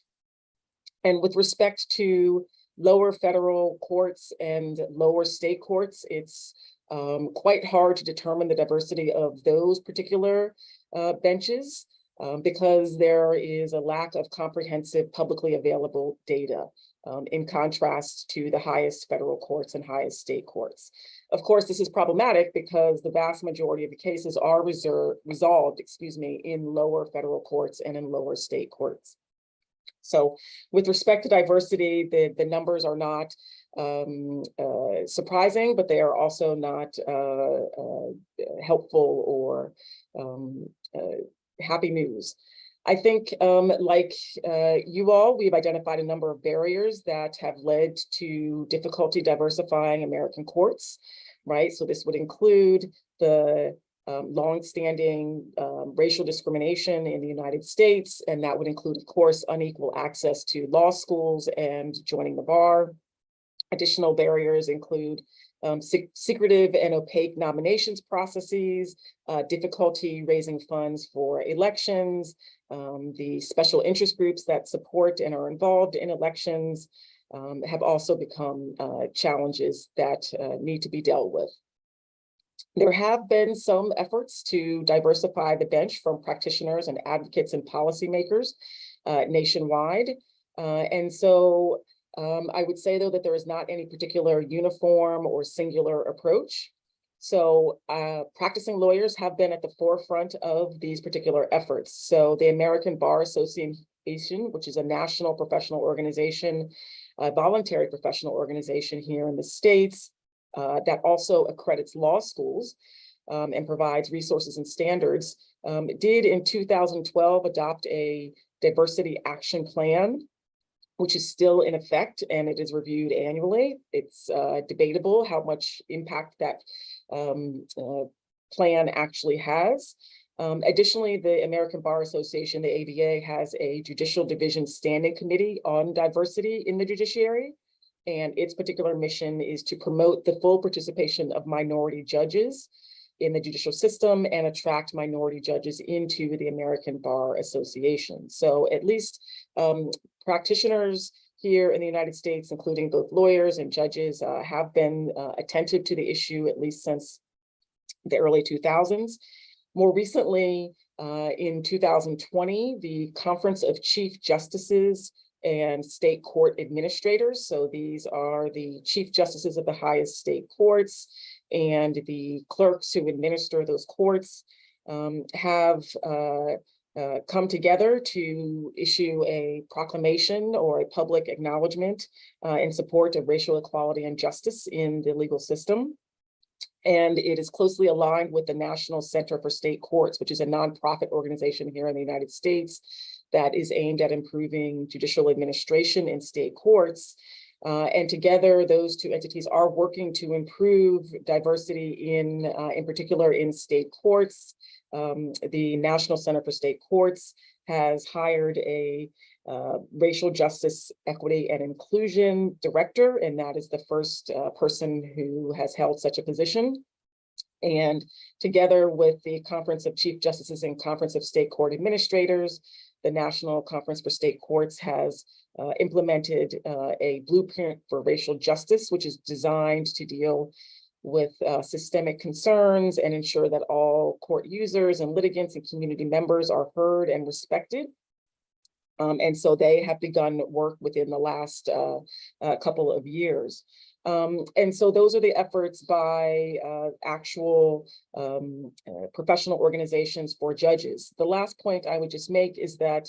And with respect to lower federal courts and lower state courts, it's um, quite hard to determine the diversity of those particular uh, benches um, because there is a lack of comprehensive publicly available data um, in contrast to the highest federal courts and highest state courts. Of course, this is problematic because the vast majority of the cases are reserved, resolved, excuse me, in lower federal courts and in lower state courts. So with respect to diversity, the, the numbers are not um, uh, surprising, but they are also not uh, uh, helpful or um, uh, happy news. I think um, like uh, you all, we've identified a number of barriers that have led to difficulty diversifying American courts, right? So this would include the um, longstanding um, racial discrimination in the United States, and that would include, of course, unequal access to law schools and joining the bar. Additional barriers include um, sec secretive and opaque nominations processes, uh, difficulty raising funds for elections, um, the special interest groups that support and are involved in elections um, have also become uh, challenges that uh, need to be dealt with. There have been some efforts to diversify the bench from practitioners and advocates and policymakers uh, nationwide. Uh, and so um, I would say, though, that there is not any particular uniform or singular approach. So uh, practicing lawyers have been at the forefront of these particular efforts. So the American Bar Association, which is a national professional organization, a voluntary professional organization here in the States, uh, that also accredits law schools um, and provides resources and standards, um, did in 2012 adopt a diversity action plan, which is still in effect and it is reviewed annually. It's uh, debatable how much impact that um, uh, plan actually has. Um, additionally, the American Bar Association, the ABA, has a judicial division standing committee on diversity in the judiciary. And its particular mission is to promote the full participation of minority judges in the judicial system and attract minority judges into the American Bar Association. So at least Um, practitioners here in the United States, including both lawyers and judges, uh, have been uh, attentive to the issue at least since the early 2000s. More recently, uh, in 2020, the Conference of Chief Justices and State Court Administrators, so these are the Chief Justices of the highest state courts and the clerks who administer those courts, um, have uh, uh, come together to issue a proclamation or a public acknowledgement uh, in support of racial equality and justice in the legal system. And it is closely aligned with the National Center for State Courts, which is a nonprofit organization here in the United States that is aimed at improving judicial administration in state courts. Uh, and together, those two entities are working to improve diversity in, uh, in particular in state courts. Um, the National Center for State Courts has hired a uh, racial justice, equity and inclusion director, and that is the first uh, person who has held such a position. And together with the Conference of Chief Justices and Conference of State Court Administrators, the National Conference for State Courts has uh, implemented uh, a blueprint for racial justice, which is designed to deal with uh, systemic concerns and ensure that all court users and litigants and community members are heard and respected. Um, and so they have begun work within the last uh, uh, couple of years. Um, and so those are the efforts by uh, actual um, uh, professional organizations for judges. The last point I would just make is that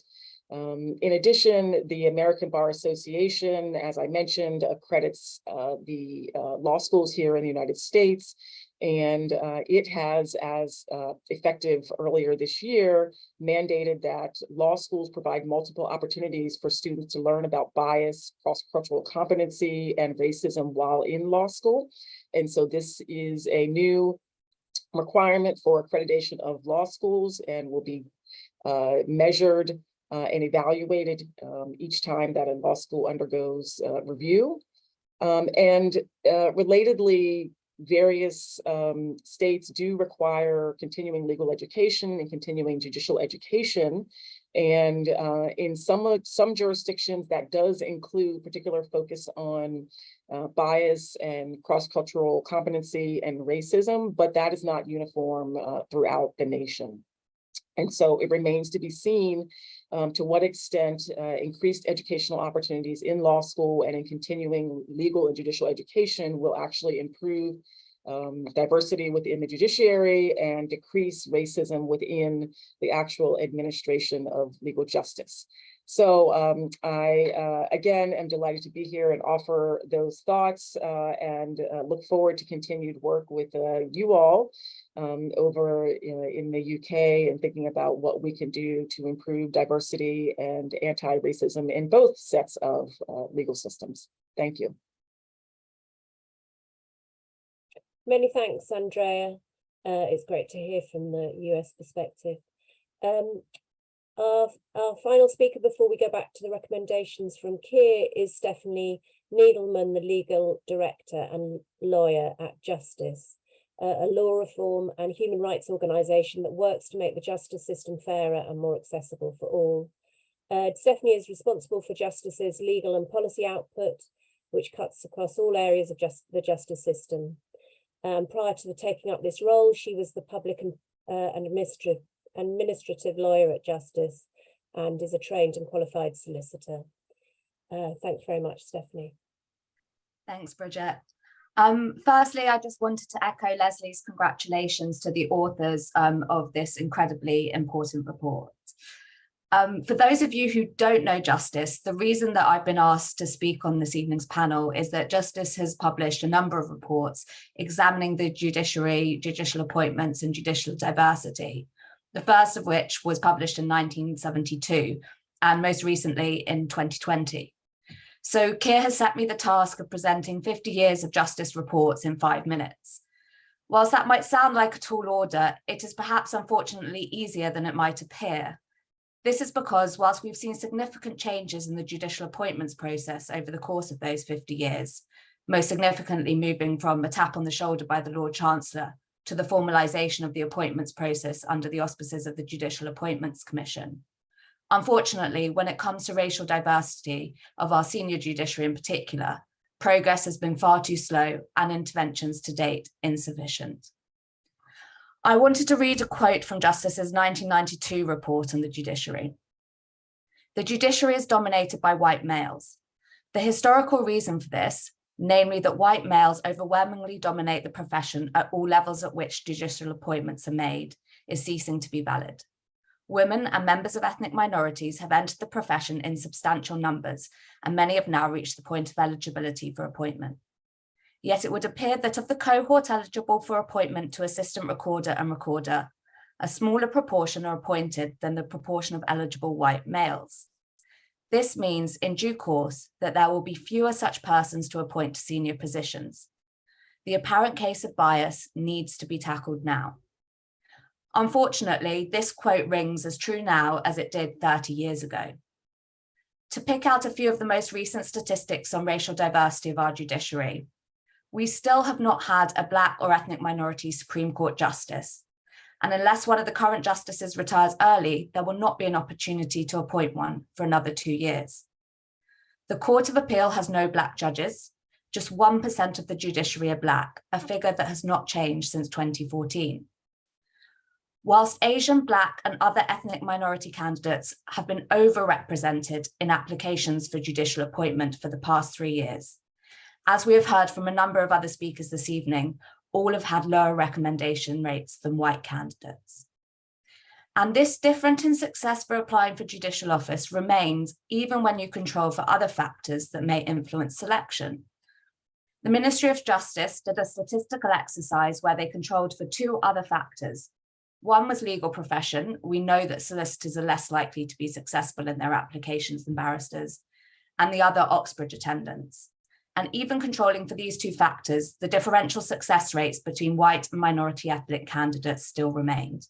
um, in addition, the American Bar Association, as I mentioned, accredits uh, the uh, law schools here in the United States. And uh, it has, as uh, effective earlier this year, mandated that law schools provide multiple opportunities for students to learn about bias, cross-cultural competency, and racism while in law school. And so this is a new requirement for accreditation of law schools and will be uh, measured uh, and evaluated um, each time that a law school undergoes uh, review. Um, and uh, relatedly, various um, states do require continuing legal education and continuing judicial education. And uh, in some, some jurisdictions, that does include particular focus on uh, bias and cross-cultural competency and racism, but that is not uniform uh, throughout the nation. And so it remains to be seen um, to what extent uh, increased educational opportunities in law school and in continuing legal and judicial education will actually improve um, diversity within the judiciary and decrease racism within the actual administration of legal justice. So um, I, uh, again, am delighted to be here and offer those thoughts uh, and uh, look forward to continued work with uh, you all um, over uh, in the UK and thinking about what we can do to improve diversity and anti-racism in both sets of uh, legal systems. Thank you. Many thanks, Andrea. Uh, it's great to hear from the US perspective. Um, our, our final speaker before we go back to the recommendations from Keir is Stephanie Needleman, the legal director and lawyer at Justice, a law reform and human rights organisation that works to make the justice system fairer and more accessible for all. Uh, Stephanie is responsible for Justice's legal and policy output, which cuts across all areas of just the justice system. Um, prior to the taking up this role, she was the public and, uh, administrative, administrative lawyer at Justice and is a trained and qualified solicitor. Uh, thank you very much, Stephanie. Thanks, Bridget. Um, firstly, I just wanted to echo Leslie's congratulations to the authors um, of this incredibly important report. Um, for those of you who don't know Justice, the reason that I've been asked to speak on this evening's panel is that Justice has published a number of reports examining the judiciary, judicial appointments and judicial diversity. The first of which was published in 1972 and most recently in 2020. So Keir has set me the task of presenting 50 years of justice reports in five minutes. Whilst that might sound like a tall order, it is perhaps unfortunately easier than it might appear. This is because whilst we've seen significant changes in the judicial appointments process over the course of those 50 years, most significantly moving from a tap on the shoulder by the Lord Chancellor to the formalisation of the appointments process under the auspices of the Judicial Appointments Commission. Unfortunately, when it comes to racial diversity of our senior judiciary in particular, progress has been far too slow and interventions to date insufficient. I wanted to read a quote from Justice's 1992 report on the judiciary. The judiciary is dominated by white males. The historical reason for this, namely that white males overwhelmingly dominate the profession at all levels at which judicial appointments are made, is ceasing to be valid. Women and members of ethnic minorities have entered the profession in substantial numbers, and many have now reached the point of eligibility for appointment. Yet it would appear that of the cohort eligible for appointment to assistant recorder and recorder, a smaller proportion are appointed than the proportion of eligible white males. This means in due course that there will be fewer such persons to appoint to senior positions. The apparent case of bias needs to be tackled now. Unfortunately, this quote rings as true now as it did 30 years ago. To pick out a few of the most recent statistics on racial diversity of our judiciary, we still have not had a Black or ethnic minority Supreme Court justice. And unless one of the current justices retires early, there will not be an opportunity to appoint one for another two years. The Court of Appeal has no Black judges. Just 1% of the judiciary are Black, a figure that has not changed since 2014. Whilst Asian, Black and other ethnic minority candidates have been overrepresented in applications for judicial appointment for the past three years, as we have heard from a number of other speakers this evening, all have had lower recommendation rates than white candidates. And this difference in success for applying for judicial office remains even when you control for other factors that may influence selection. The Ministry of Justice did a statistical exercise where they controlled for two other factors. One was legal profession. We know that solicitors are less likely to be successful in their applications than barristers. And the other Oxbridge attendance. And even controlling for these two factors, the differential success rates between white and minority ethnic candidates still remained.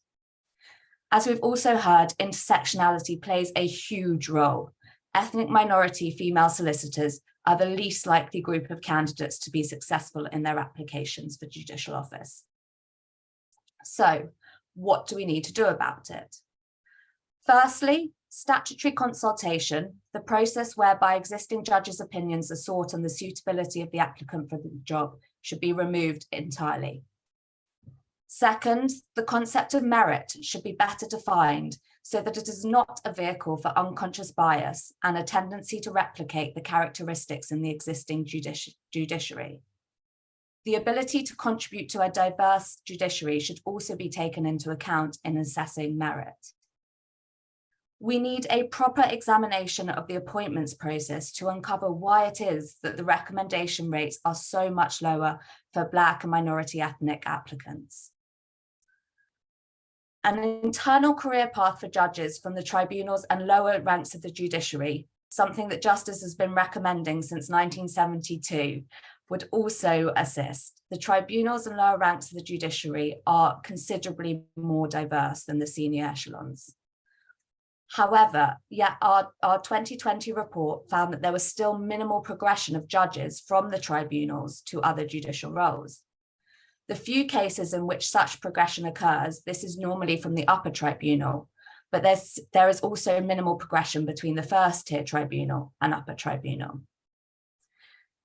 As we've also heard, intersectionality plays a huge role. Ethnic minority female solicitors are the least likely group of candidates to be successful in their applications for judicial office. So what do we need to do about it? Firstly, statutory consultation, the process whereby existing judges' opinions are sought on the suitability of the applicant for the job should be removed entirely. Second, the concept of merit should be better defined so that it is not a vehicle for unconscious bias and a tendency to replicate the characteristics in the existing judici judiciary. The ability to contribute to a diverse judiciary should also be taken into account in assessing merit we need a proper examination of the appointments process to uncover why it is that the recommendation rates are so much lower for Black and minority ethnic applicants. An internal career path for judges from the tribunals and lower ranks of the judiciary, something that Justice has been recommending since 1972, would also assist. The tribunals and lower ranks of the judiciary are considerably more diverse than the senior echelons. However, yet our, our 2020 report found that there was still minimal progression of judges from the tribunals to other judicial roles. The few cases in which such progression occurs, this is normally from the upper tribunal, but there's, there is also minimal progression between the first tier tribunal and upper tribunal.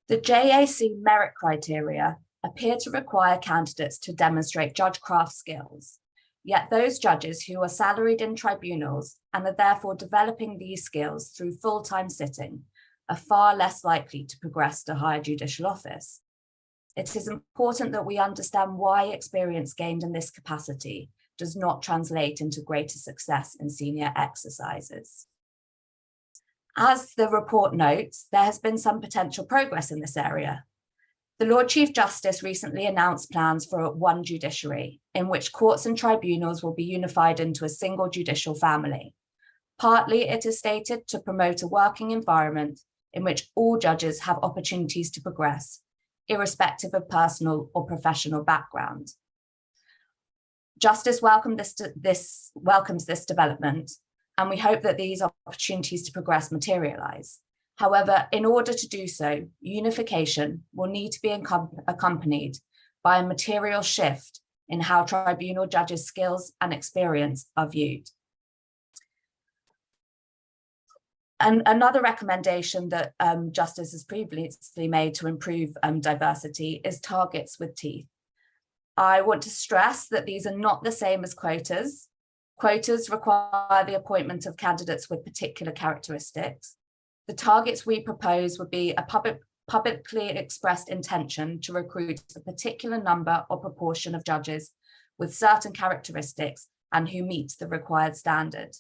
The JAC merit criteria appear to require candidates to demonstrate judge craft skills, Yet those judges who are salaried in tribunals and are therefore developing these skills through full-time sitting are far less likely to progress to higher judicial office. It is important that we understand why experience gained in this capacity does not translate into greater success in senior exercises. As the report notes, there has been some potential progress in this area, the Lord Chief Justice recently announced plans for one judiciary, in which courts and tribunals will be unified into a single judicial family. Partly, it is stated to promote a working environment in which all judges have opportunities to progress, irrespective of personal or professional background. Justice welcome this, this, welcomes this development, and we hope that these opportunities to progress materialise. However, in order to do so, unification will need to be accompanied by a material shift in how tribunal judges' skills and experience are viewed. And another recommendation that um, Justice has previously made to improve um, diversity is targets with teeth. I want to stress that these are not the same as quotas. Quotas require the appointment of candidates with particular characteristics. The targets we propose would be a public, publicly expressed intention to recruit a particular number or proportion of judges with certain characteristics and who meet the required standard.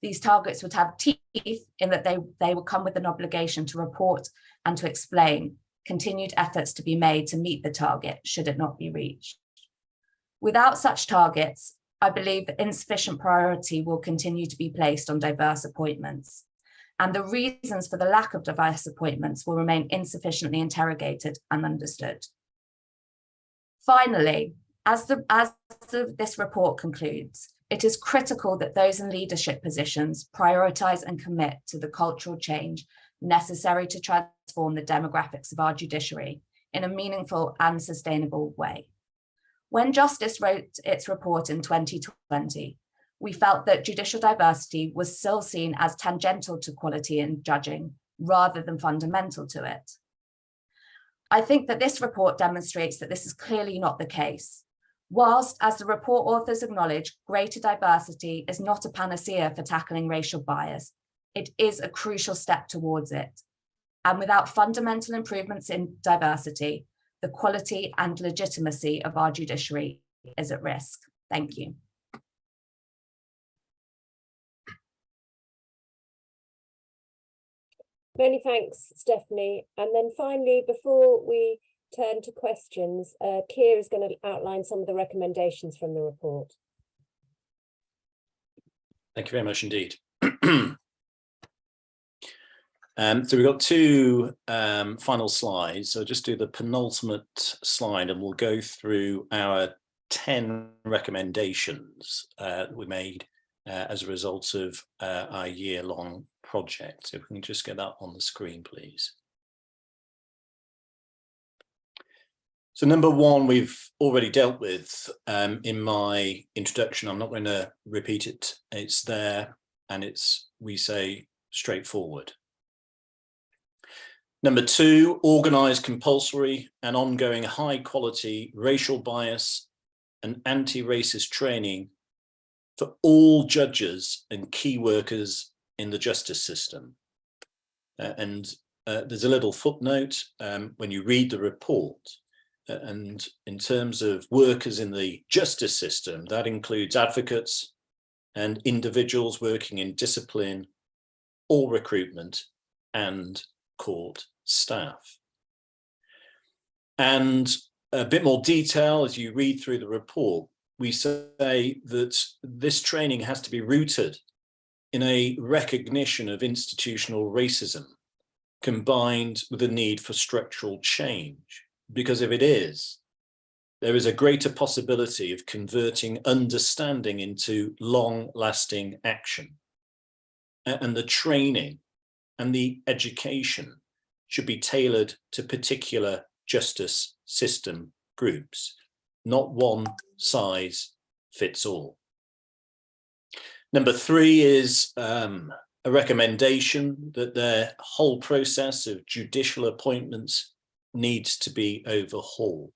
These targets would have teeth in that they, they will come with an obligation to report and to explain continued efforts to be made to meet the target should it not be reached. Without such targets, I believe insufficient priority will continue to be placed on diverse appointments. And the reasons for the lack of diverse appointments will remain insufficiently interrogated and understood. Finally, as, the, as the, this report concludes, it is critical that those in leadership positions prioritise and commit to the cultural change necessary to transform the demographics of our judiciary in a meaningful and sustainable way. When Justice wrote its report in 2020, we felt that judicial diversity was still seen as tangential to quality in judging rather than fundamental to it. I think that this report demonstrates that this is clearly not the case. Whilst, as the report authors acknowledge, greater diversity is not a panacea for tackling racial bias, it is a crucial step towards it. And without fundamental improvements in diversity, the quality and legitimacy of our judiciary is at risk. Thank you. Many thanks, Stephanie. And then finally, before we turn to questions, uh, Keir is going to outline some of the recommendations from the report. Thank you very much indeed. [clears throat] Um, so we've got two um, final slides. So just do the penultimate slide and we'll go through our 10 recommendations uh, we made uh, as a result of uh, our year-long project. So if we can just get that on the screen, please. So number one, we've already dealt with um, in my introduction. I'm not going to repeat it. It's there and it's, we say, straightforward. Number two, organise compulsory and ongoing high quality racial bias and anti-racist training for all judges and key workers in the justice system. Uh, and uh, there's a little footnote um, when you read the report uh, and in terms of workers in the justice system, that includes advocates and individuals working in discipline or recruitment and court staff. And a bit more detail as you read through the report, we say that this training has to be rooted in a recognition of institutional racism combined with a need for structural change. Because if it is, there is a greater possibility of converting understanding into long-lasting action. And the training and the education should be tailored to particular justice system groups, not one size fits all. Number three is um, a recommendation that the whole process of judicial appointments needs to be overhauled.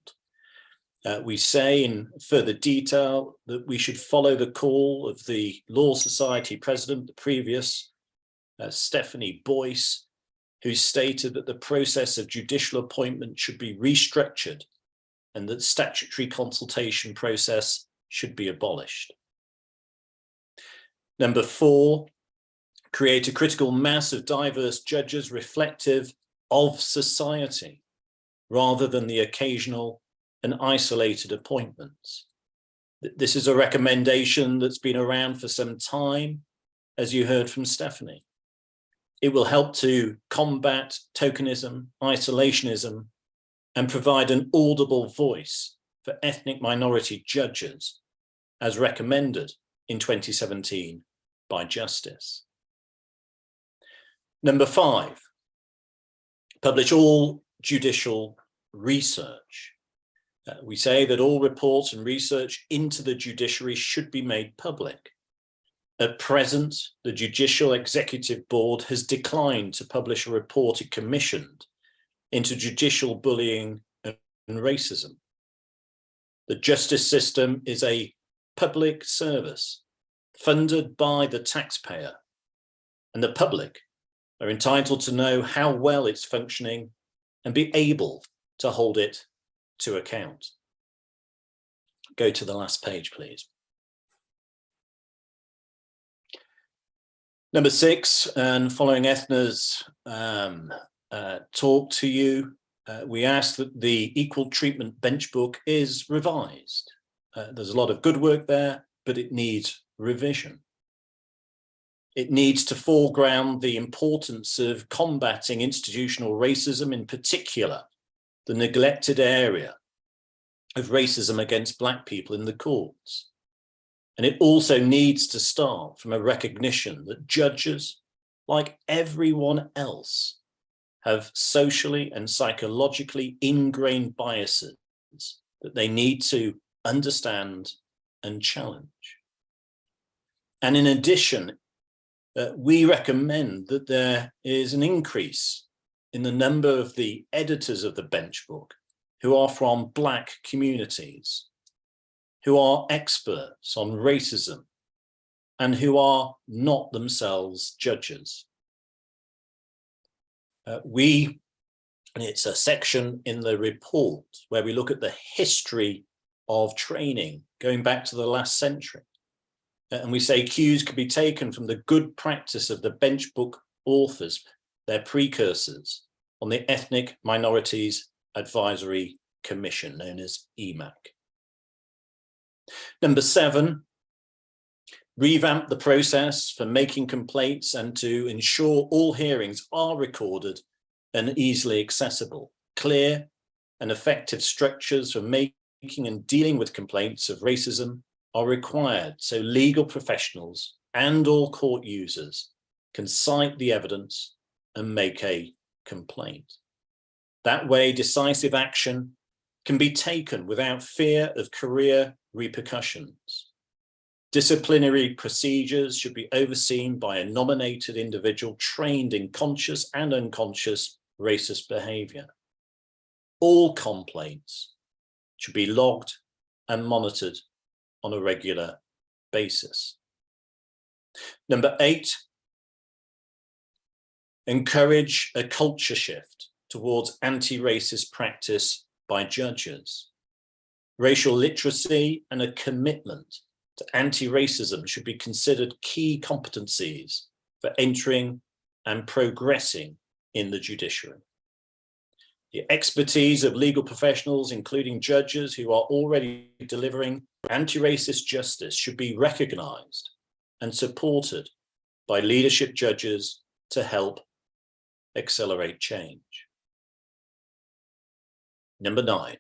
Uh, we say in further detail that we should follow the call of the Law Society president, the previous, uh, Stephanie Boyce, who stated that the process of judicial appointment should be restructured and that statutory consultation process should be abolished. Number four, create a critical mass of diverse judges reflective of society rather than the occasional and isolated appointments. This is a recommendation that's been around for some time, as you heard from Stephanie. It will help to combat tokenism, isolationism, and provide an audible voice for ethnic minority judges, as recommended in 2017 by Justice. Number five, publish all judicial research. Uh, we say that all reports and research into the judiciary should be made public. At present, the Judicial Executive Board has declined to publish a report it commissioned into judicial bullying and racism. The justice system is a public service funded by the taxpayer and the public are entitled to know how well it's functioning and be able to hold it to account. Go to the last page, please. Number six, and following Eithne's um, uh, talk to you, uh, we ask that the equal treatment bench book is revised. Uh, there's a lot of good work there, but it needs revision. It needs to foreground the importance of combating institutional racism, in particular, the neglected area of racism against Black people in the courts. And it also needs to start from a recognition that judges, like everyone else, have socially and psychologically ingrained biases that they need to understand and challenge. And in addition, uh, we recommend that there is an increase in the number of the editors of the bench book who are from Black communities, who are experts on racism, and who are not themselves judges. Uh, we, and it's a section in the report where we look at the history of training going back to the last century. And we say cues could be taken from the good practice of the bench book authors, their precursors on the Ethnic Minorities Advisory Commission, known as EMAC. Number seven, revamp the process for making complaints and to ensure all hearings are recorded and easily accessible. Clear and effective structures for making and dealing with complaints of racism are required so legal professionals and all court users can cite the evidence and make a complaint. That way, decisive action can be taken without fear of career repercussions. Disciplinary procedures should be overseen by a nominated individual trained in conscious and unconscious racist behavior. All complaints should be logged and monitored on a regular basis. Number eight, encourage a culture shift towards anti-racist practice by judges. Racial literacy and a commitment to anti-racism should be considered key competencies for entering and progressing in the judiciary. The expertise of legal professionals, including judges who are already delivering anti-racist justice should be recognized and supported by leadership judges to help accelerate change. Number nine,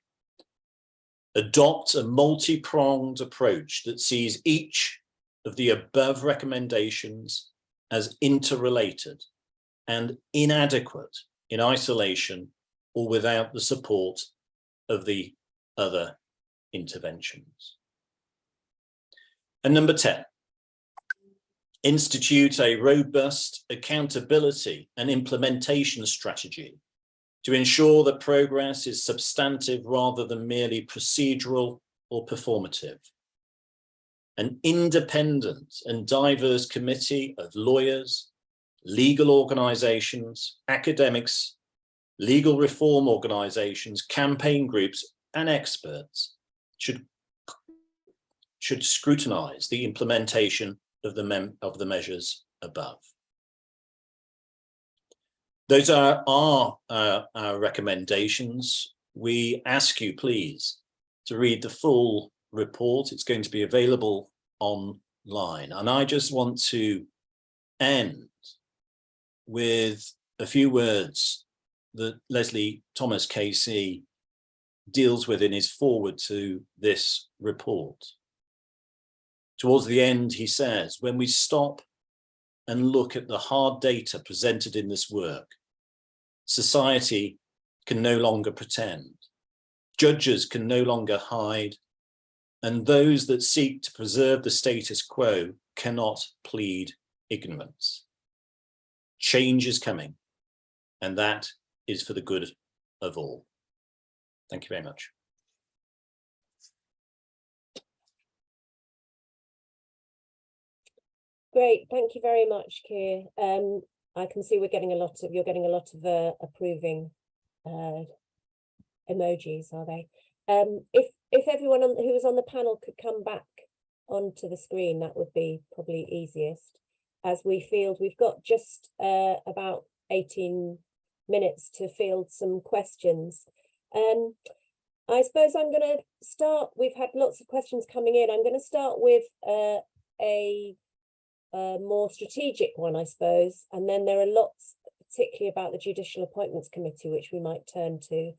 adopt a multi-pronged approach that sees each of the above recommendations as interrelated and inadequate in isolation or without the support of the other interventions. And number 10, institute a robust accountability and implementation strategy to ensure that progress is substantive rather than merely procedural or performative. An independent and diverse committee of lawyers, legal organizations, academics, legal reform organizations, campaign groups, and experts should, should scrutinize the implementation of the, of the measures above. Those are our, uh, our recommendations. We ask you, please, to read the full report. It's going to be available online. And I just want to end with a few words that Leslie Thomas KC deals with in his forward to this report. Towards the end, he says, when we stop and look at the hard data presented in this work, society can no longer pretend. Judges can no longer hide. And those that seek to preserve the status quo cannot plead ignorance. Change is coming, and that is for the good of all. Thank you very much. Great, thank you very much, Keir. Um, I can see we're getting a lot of, you're getting a lot of uh, approving uh, emojis, are they? Um, if if everyone on, who was on the panel could come back onto the screen, that would be probably easiest. As we field, we've got just uh, about 18 minutes to field some questions. Um, I suppose I'm going to start, we've had lots of questions coming in. I'm going to start with uh, a a more strategic one, I suppose, and then there are lots, particularly about the Judicial Appointments Committee, which we might turn to.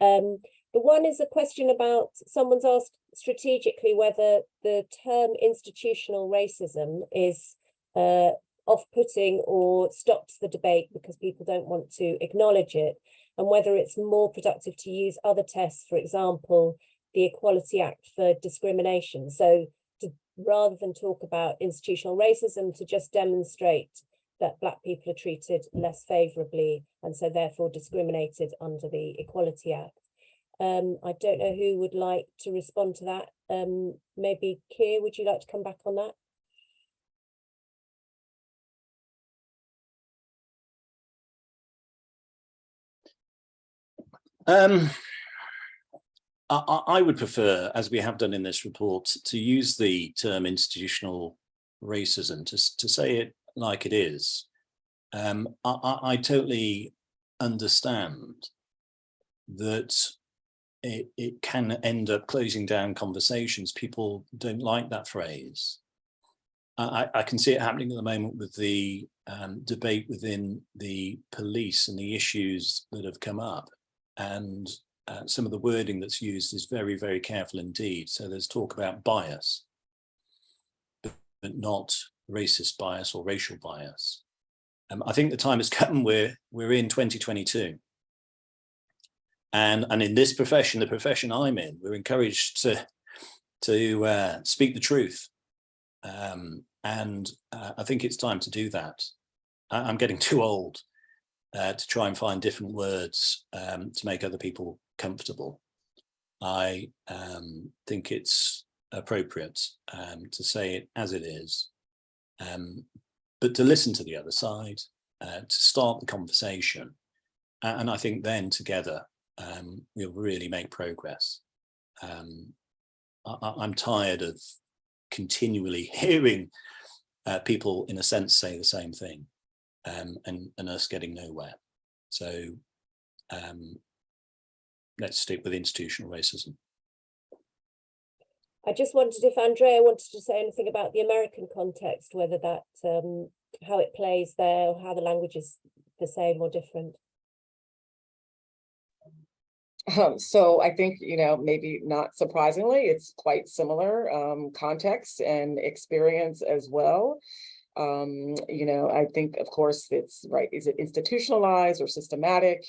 Um, the one is a question about, someone's asked strategically whether the term institutional racism is uh, off-putting or stops the debate because people don't want to acknowledge it, and whether it's more productive to use other tests, for example, the Equality Act for discrimination. So rather than talk about institutional racism to just demonstrate that black people are treated less favourably and so therefore discriminated under the Equality Act. Um, I don't know who would like to respond to that. Um, maybe Keir, would you like to come back on that? Um, I, I would prefer, as we have done in this report, to use the term institutional racism to, to say it like it is. Um, I, I, totally understand that it, it can end up closing down conversations. People don't like that phrase. I, I I can see it happening at the moment with the um, debate within the police and the issues that have come up. And uh, some of the wording that's used is very, very careful indeed. So there's talk about bias, but, not racist bias or racial bias. Um, I think the time has [laughs] come where we're in 2022. And, and in this profession, the profession I'm in, we're encouraged to, to uh, speak the truth. Um, and uh, I think it's time to do that. I, I'm getting [laughs] too old uh, to try and find different words um, to make other people comfortable. I um, think it's appropriate um, to say it as it is, um, but to listen to the other side, uh, to start the conversation. And I think then together um, we'll really make progress. Um, I, I'm tired of continually [laughs] hearing uh, people in a sense say the same thing um, and, and us getting nowhere. So um, let's stick with institutional racism. I just wondered if Andrea wanted to say anything about the American context, whether that, um, how it plays there, or how the language is the same or different. Um, so I think, you know, maybe not surprisingly, it's quite similar um, context and experience as well. Um, you know, I think, of course, it's right. Is it institutionalized or systematic?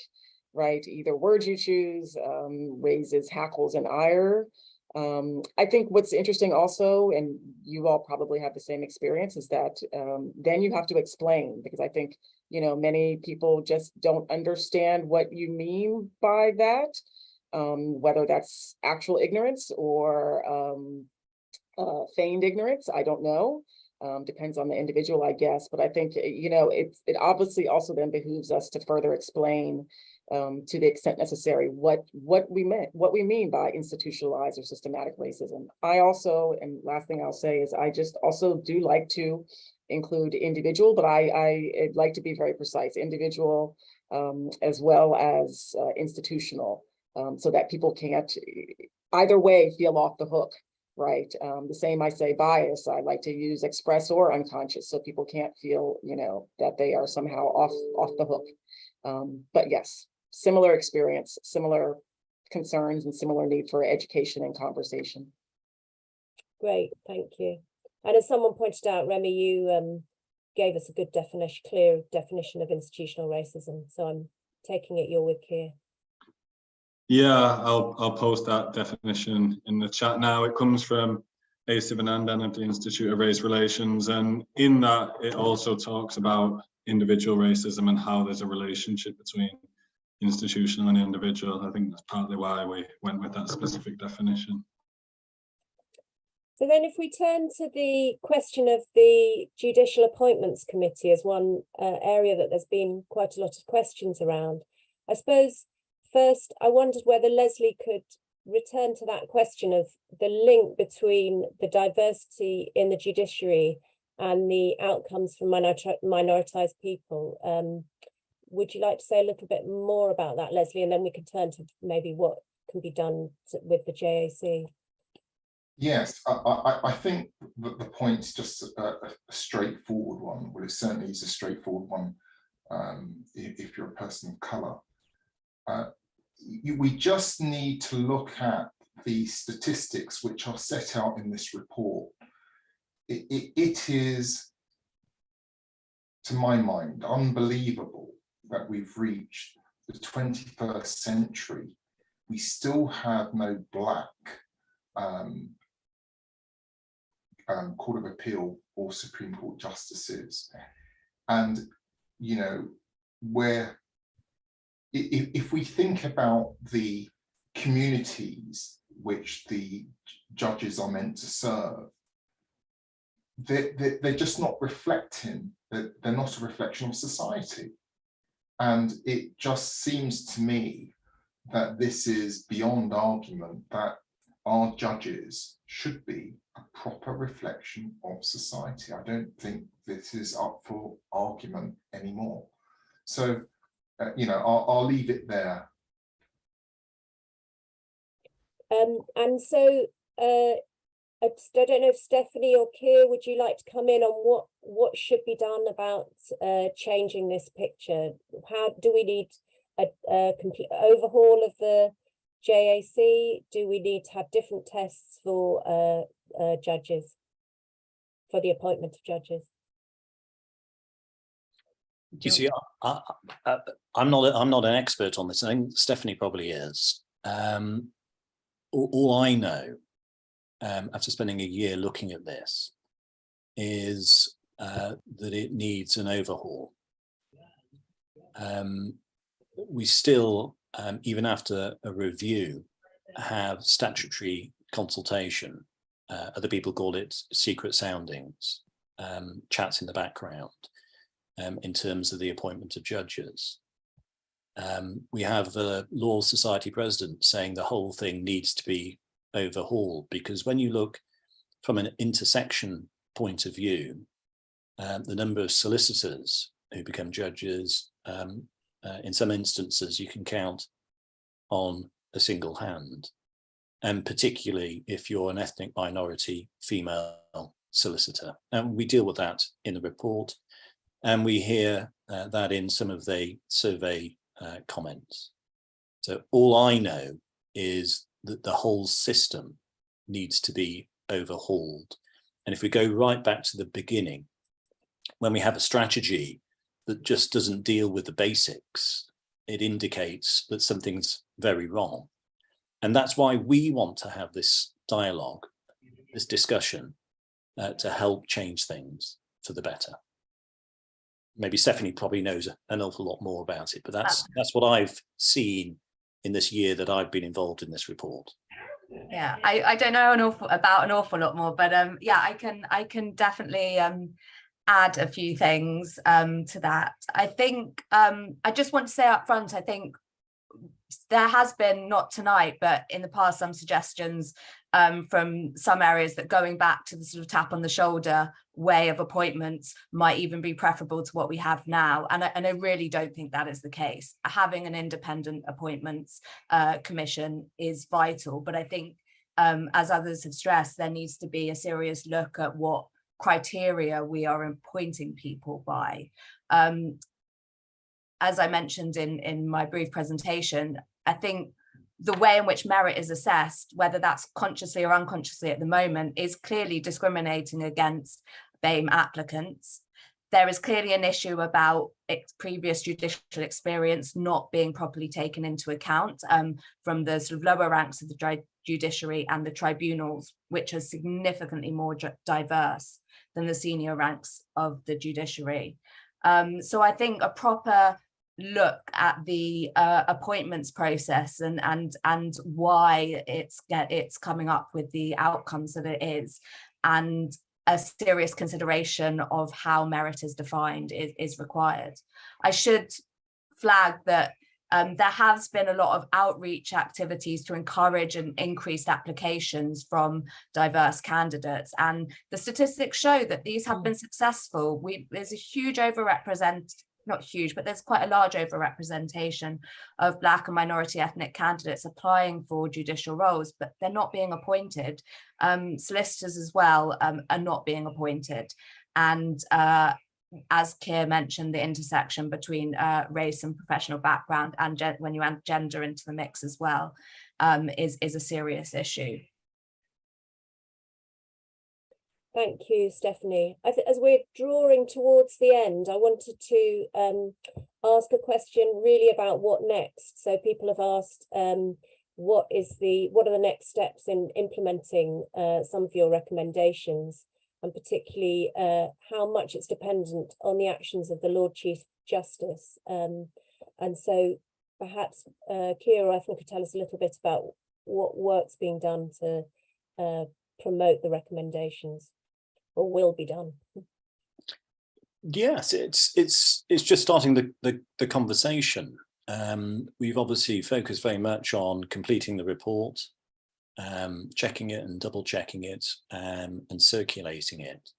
Right, either words you choose um, raises hackles and ire. Um, I think what's interesting also, and you all probably have the same experience, is that um, then you have to explain because I think you know many people just don't understand what you mean by that, um, whether that's actual ignorance or um, uh, feigned ignorance. I don't know. Um, depends on the individual, I guess. But I think eh, you know it's it obviously also then behooves us to further explain um, to the extent necessary, what what we meant, what we mean by institutionalized or systematic racism. I also, and last thing I'll say is I just also do like to include individual, but I I like to be very precise, individual um, as well as uh, institutional, um, so that people can't either way feel off the hook. Right. Um, the same I say bias, I like to use express or unconscious, so people can't feel, you know, that they are somehow off off the hook. Um, but yes, similar experience, similar concerns and similar need for education and conversation. Great, thank you. And as someone pointed out, Remi, you um, gave us a good definition, clear definition of institutional racism. So I'm taking it you're with Keir. Yeah, I'll I'll post that definition in the chat now. It comes from A. Sivanandan of the Institute of Race Relations. And in that, it also talks about individual racism and how there's a relationship between institutional and individual. I think that's partly why we went with that specific definition. So then if we turn to the question of the Judicial Appointments Committee as one uh, area that there's been quite a lot of questions around. I suppose first I wondered whether Leslie could return to that question of the link between the diversity in the judiciary and the outcomes for minori- minoritized people. Um, would you like to say a little bit more about that, Leslie, and then we can turn to maybe what can be done to- with the JAC? Yes, I, I, I think that the point's just a, a straightforward one. Well, it certainly is a straightforward one um, if, if you're a person of colour. Uh, you- we just need to look at the statistics which are set out in this report. It, it, it is, to my mind, unbelievable that we've reached the 21st century. We still have no black um, um, Court of Appeal or Supreme Court justices. And, you know, where if, if we think about the communities which the judges are meant to serve, they're, they're, just not reflecting, they're not a reflection of society. And it just seems to me that this is beyond argument that our judges should be a proper reflection of society. I don't think this is up for argument anymore. So, uh, you know, I'll, I'll leave it there. Um, and so, uh, I don't know if Stephanie or Keir, would you like to come in on what, what should be done about, uh, changing this picture? How, do we need a, a complete overhaul of the JAC? Do we need to have different tests for, uh, uh, judges? For the appointment of judges? You see, I, I'm not, I'm not an expert on this. I think Stephanie probably is. Um, all, all I know, um, after spending a year looking at this, is uh, that it needs an overhaul. Um, we still, um, even after a review, have statutory consultation. Uh, other people call it secret soundings, um, chats in the background um, in terms of the appointment of judges. Um, we have the Law Society president saying the whole thing needs to be overhauled because when you look from an intersection point of view, um, the number of solicitors who become judges, um, uh, in some instances you can count on a single hand. And particularly if you're an ethnic minority female solicitor. And we deal with that in the report. And we hear uh, that in some of the survey uh, comments. So all I know is that the whole system needs to be overhauled. And if we go right back to the beginning, when we have a strategy that just doesn't deal with the basics, it indicates that something's very wrong. And that's why we want to have this dialogue, this discussion, uh, to help change things for the better maybe Stephanie probably knows an awful lot more about it, but that's that's what I've seen in this year that I've been involved in this report. Yeah, I, I don't know an awful about an awful lot more, but um yeah, I can I can definitely um add a few things um to that. I think um I just want to say up front, I think there has been not tonight, but in the past, some suggestions um, from some areas that going back to the sort of tap on the shoulder way of appointments might even be preferable to what we have now. And I, and I really don't think that is the case. Having an independent appointments uh, commission is vital, but I think um, as others have stressed, there needs to be a serious look at what criteria we are appointing people by. Um, as I mentioned in, in my brief presentation, I think the way in which merit is assessed, whether that's consciously or unconsciously at the moment, is clearly discriminating against BAME applicants. there is clearly an issue about previous judicial experience not being properly taken into account um, from the sort of lower ranks of the judiciary and the tribunals, which are significantly more diverse than the senior ranks of the judiciary. Um, so I think a proper look at the uh, appointments process and and and why it's get it's coming up with the outcomes that it is and a serious consideration of how merit is defined is, is required. I should flag that um, there has been a lot of outreach activities to encourage and increased applications from diverse candidates and the statistics show that these have been successful. We, there's a huge overrepresent not huge, but there's quite a large overrepresentation of Black and minority ethnic candidates applying for judicial roles, but they're not being appointed. Um, solicitors as well um, are not being appointed. And uh, as Keir mentioned, the intersection between uh, race and professional background and when you add gender into the mix as well um, is, is a serious issue. Thank you, Stephanie. As we're drawing towards the end, I wanted to um, ask a question really about what next. So people have asked, um, what is the what are the next steps in implementing uh, some of your recommendations, and particularly uh, how much it's dependent on the actions of the Lord Chief Justice. Um, and so perhaps uh, Keir, I think, could tell us a little bit about what work's being done to uh, promote the recommendations or will be done. Yes, it's it's it's just starting the the, the conversation. Um, we've obviously focused very much on completing the report, um, checking it and double checking it um, and circulating it.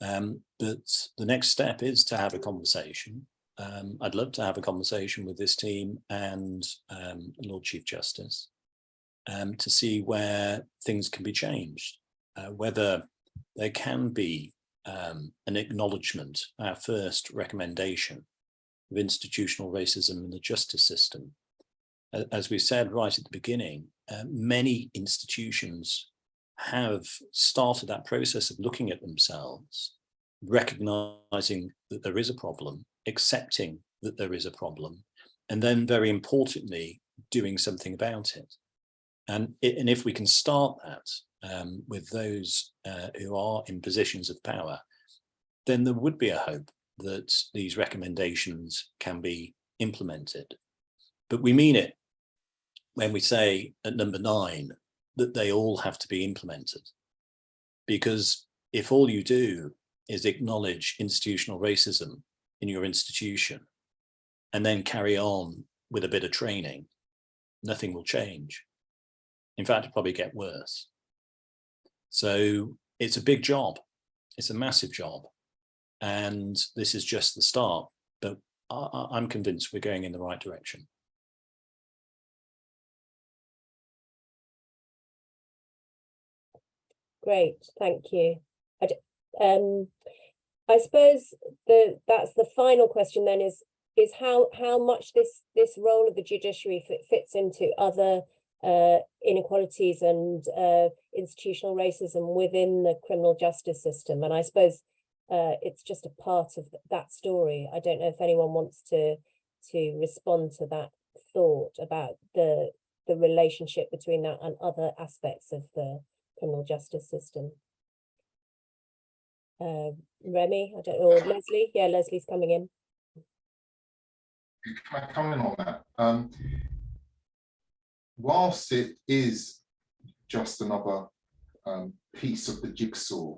Um, but the next step is to have a conversation. Um, I'd love to have a conversation with this team and um, Lord Chief Justice to see where things can be changed, uh, whether there can be um, an acknowledgement, our first recommendation of institutional racism in the justice system. As we said right at the beginning, uh, many institutions have started that process of looking at themselves, recognizing that there is a problem, accepting that there is a problem, and then very importantly, doing something about it. And, it, and if we can start that um, with those uh, who are in positions of power, then there would be a hope that these recommendations can be implemented. But we mean it when we say at number nine that they all have to be implemented. Because if all you do is acknowledge institutional racism in your institution and then carry on with a bit of training, nothing will change. In fact, it'll probably get worse. So it's a big job. It's a massive job. And this is just the start, but I, I'm convinced we're going in the right direction. Great, thank you. I, um, I suppose the that's the final question then is is how how much this this role of the judiciary fits into other uh, inequalities and uh, institutional racism within the criminal justice system. And I suppose uh, it's just a part of that story. I don't know if anyone wants to to respond to that thought about the the relationship between that and other aspects of the criminal justice system. Uh, Remi, I don't know, or Leslie. Yeah, Leslie's coming in. Can I come in on that? Um, whilst it is just another um, piece of the jigsaw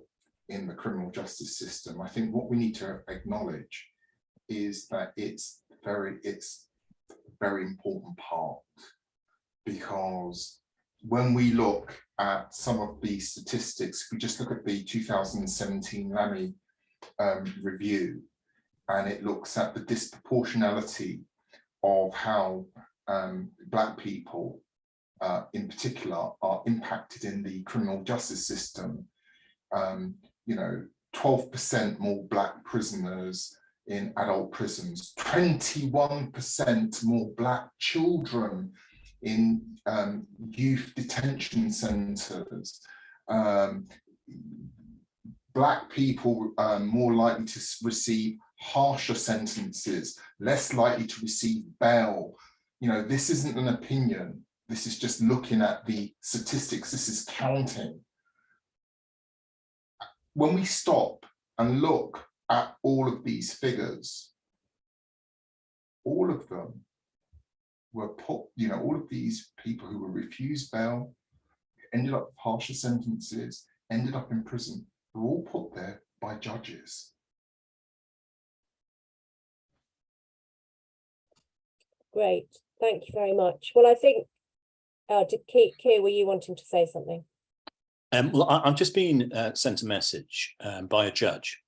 in the criminal justice system, I think what we need to acknowledge is that it's very, it's a very important part. Because when we look at some of the statistics, if we just look at the 2017 Lammy um, review, and it looks at the disproportionality of how um, Black people uh, in particular are impacted in the criminal justice system. Um, you know, 12% more Black prisoners in adult prisons, 21% more Black children in um, youth detention centres. Um, black people um, more likely to receive harsher sentences, less likely to receive bail. You know, this isn't an opinion. This is just looking at the statistics. This is counting. When we stop and look at all of these figures, all of them were put, you know, all of these people who were refused bail, ended up with harsher sentences, ended up in prison, were all put there by judges. Great, thank you very much. Well, I think, uh, did Keir, Keir, were you wanting to say something? Um, well, I, I've just been uh, sent a message um, by a judge.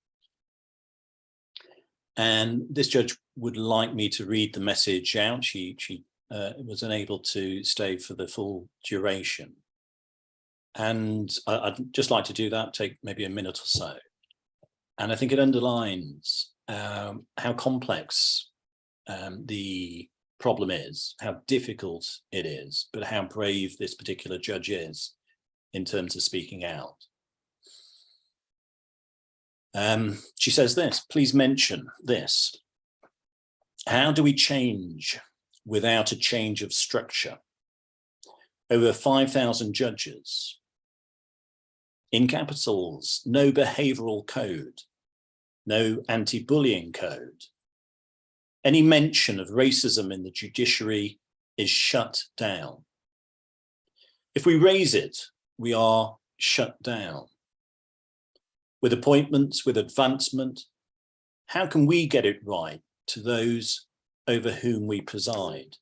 And this judge would like me to read the message out. She, she uh, was unable to stay for the full duration. And I, I'd just like to do that, take maybe a minute or so. And I think it underlines um, how complex um, the problem is, how difficult it is, but how brave this particular judge is in terms of speaking out. Um, she says this, please mention this. How do we change without a change of structure? Over 5,000 judges. In capitals, no behavioral code, no anti-bullying code. Any mention of racism in the judiciary is shut down. If we raise it, we are shut down. With appointments, with advancement, how can we get it right to those over whom we preside?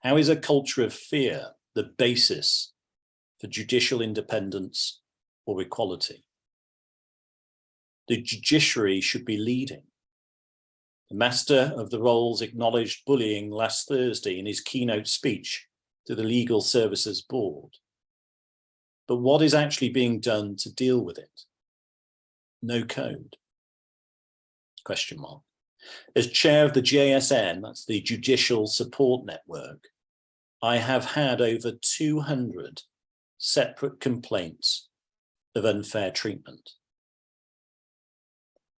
How is a culture of fear the basis for judicial independence or equality? The judiciary should be leading. The master of the rolls acknowledged bullying last Thursday in his keynote speech to the Legal Services Board. But what is actually being done to deal with it? No code. Question mark. As chair of the JSN, that's the Judicial Support Network, I have had over 200 separate complaints of unfair treatment.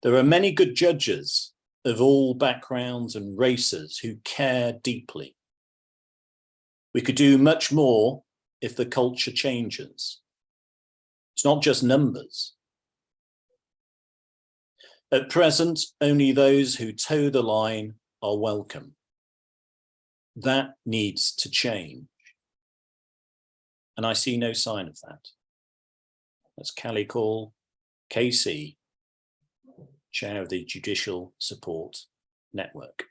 There are many good judges of all backgrounds and races who care deeply. We could do much more if the culture changes. It's not just numbers. At present, only those who toe the line are welcome. That needs to change. And I see no sign of that. That's Kalyani Kaul, KC, Chair of the Judicial Support Network.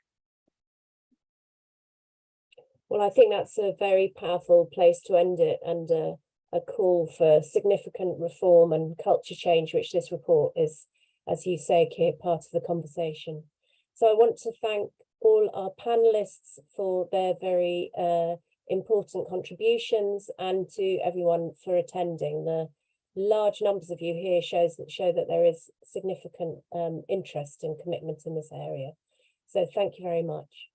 Well, I think that's a very powerful place to end it and uh, a call for significant reform and culture change, which this report is, as you say, Keir, part of the conversation. So I want to thank all our panelists for their very uh, important contributions and to everyone for attending. The large numbers of you here shows that show that there is significant um, interest and commitment in this area. So thank you very much.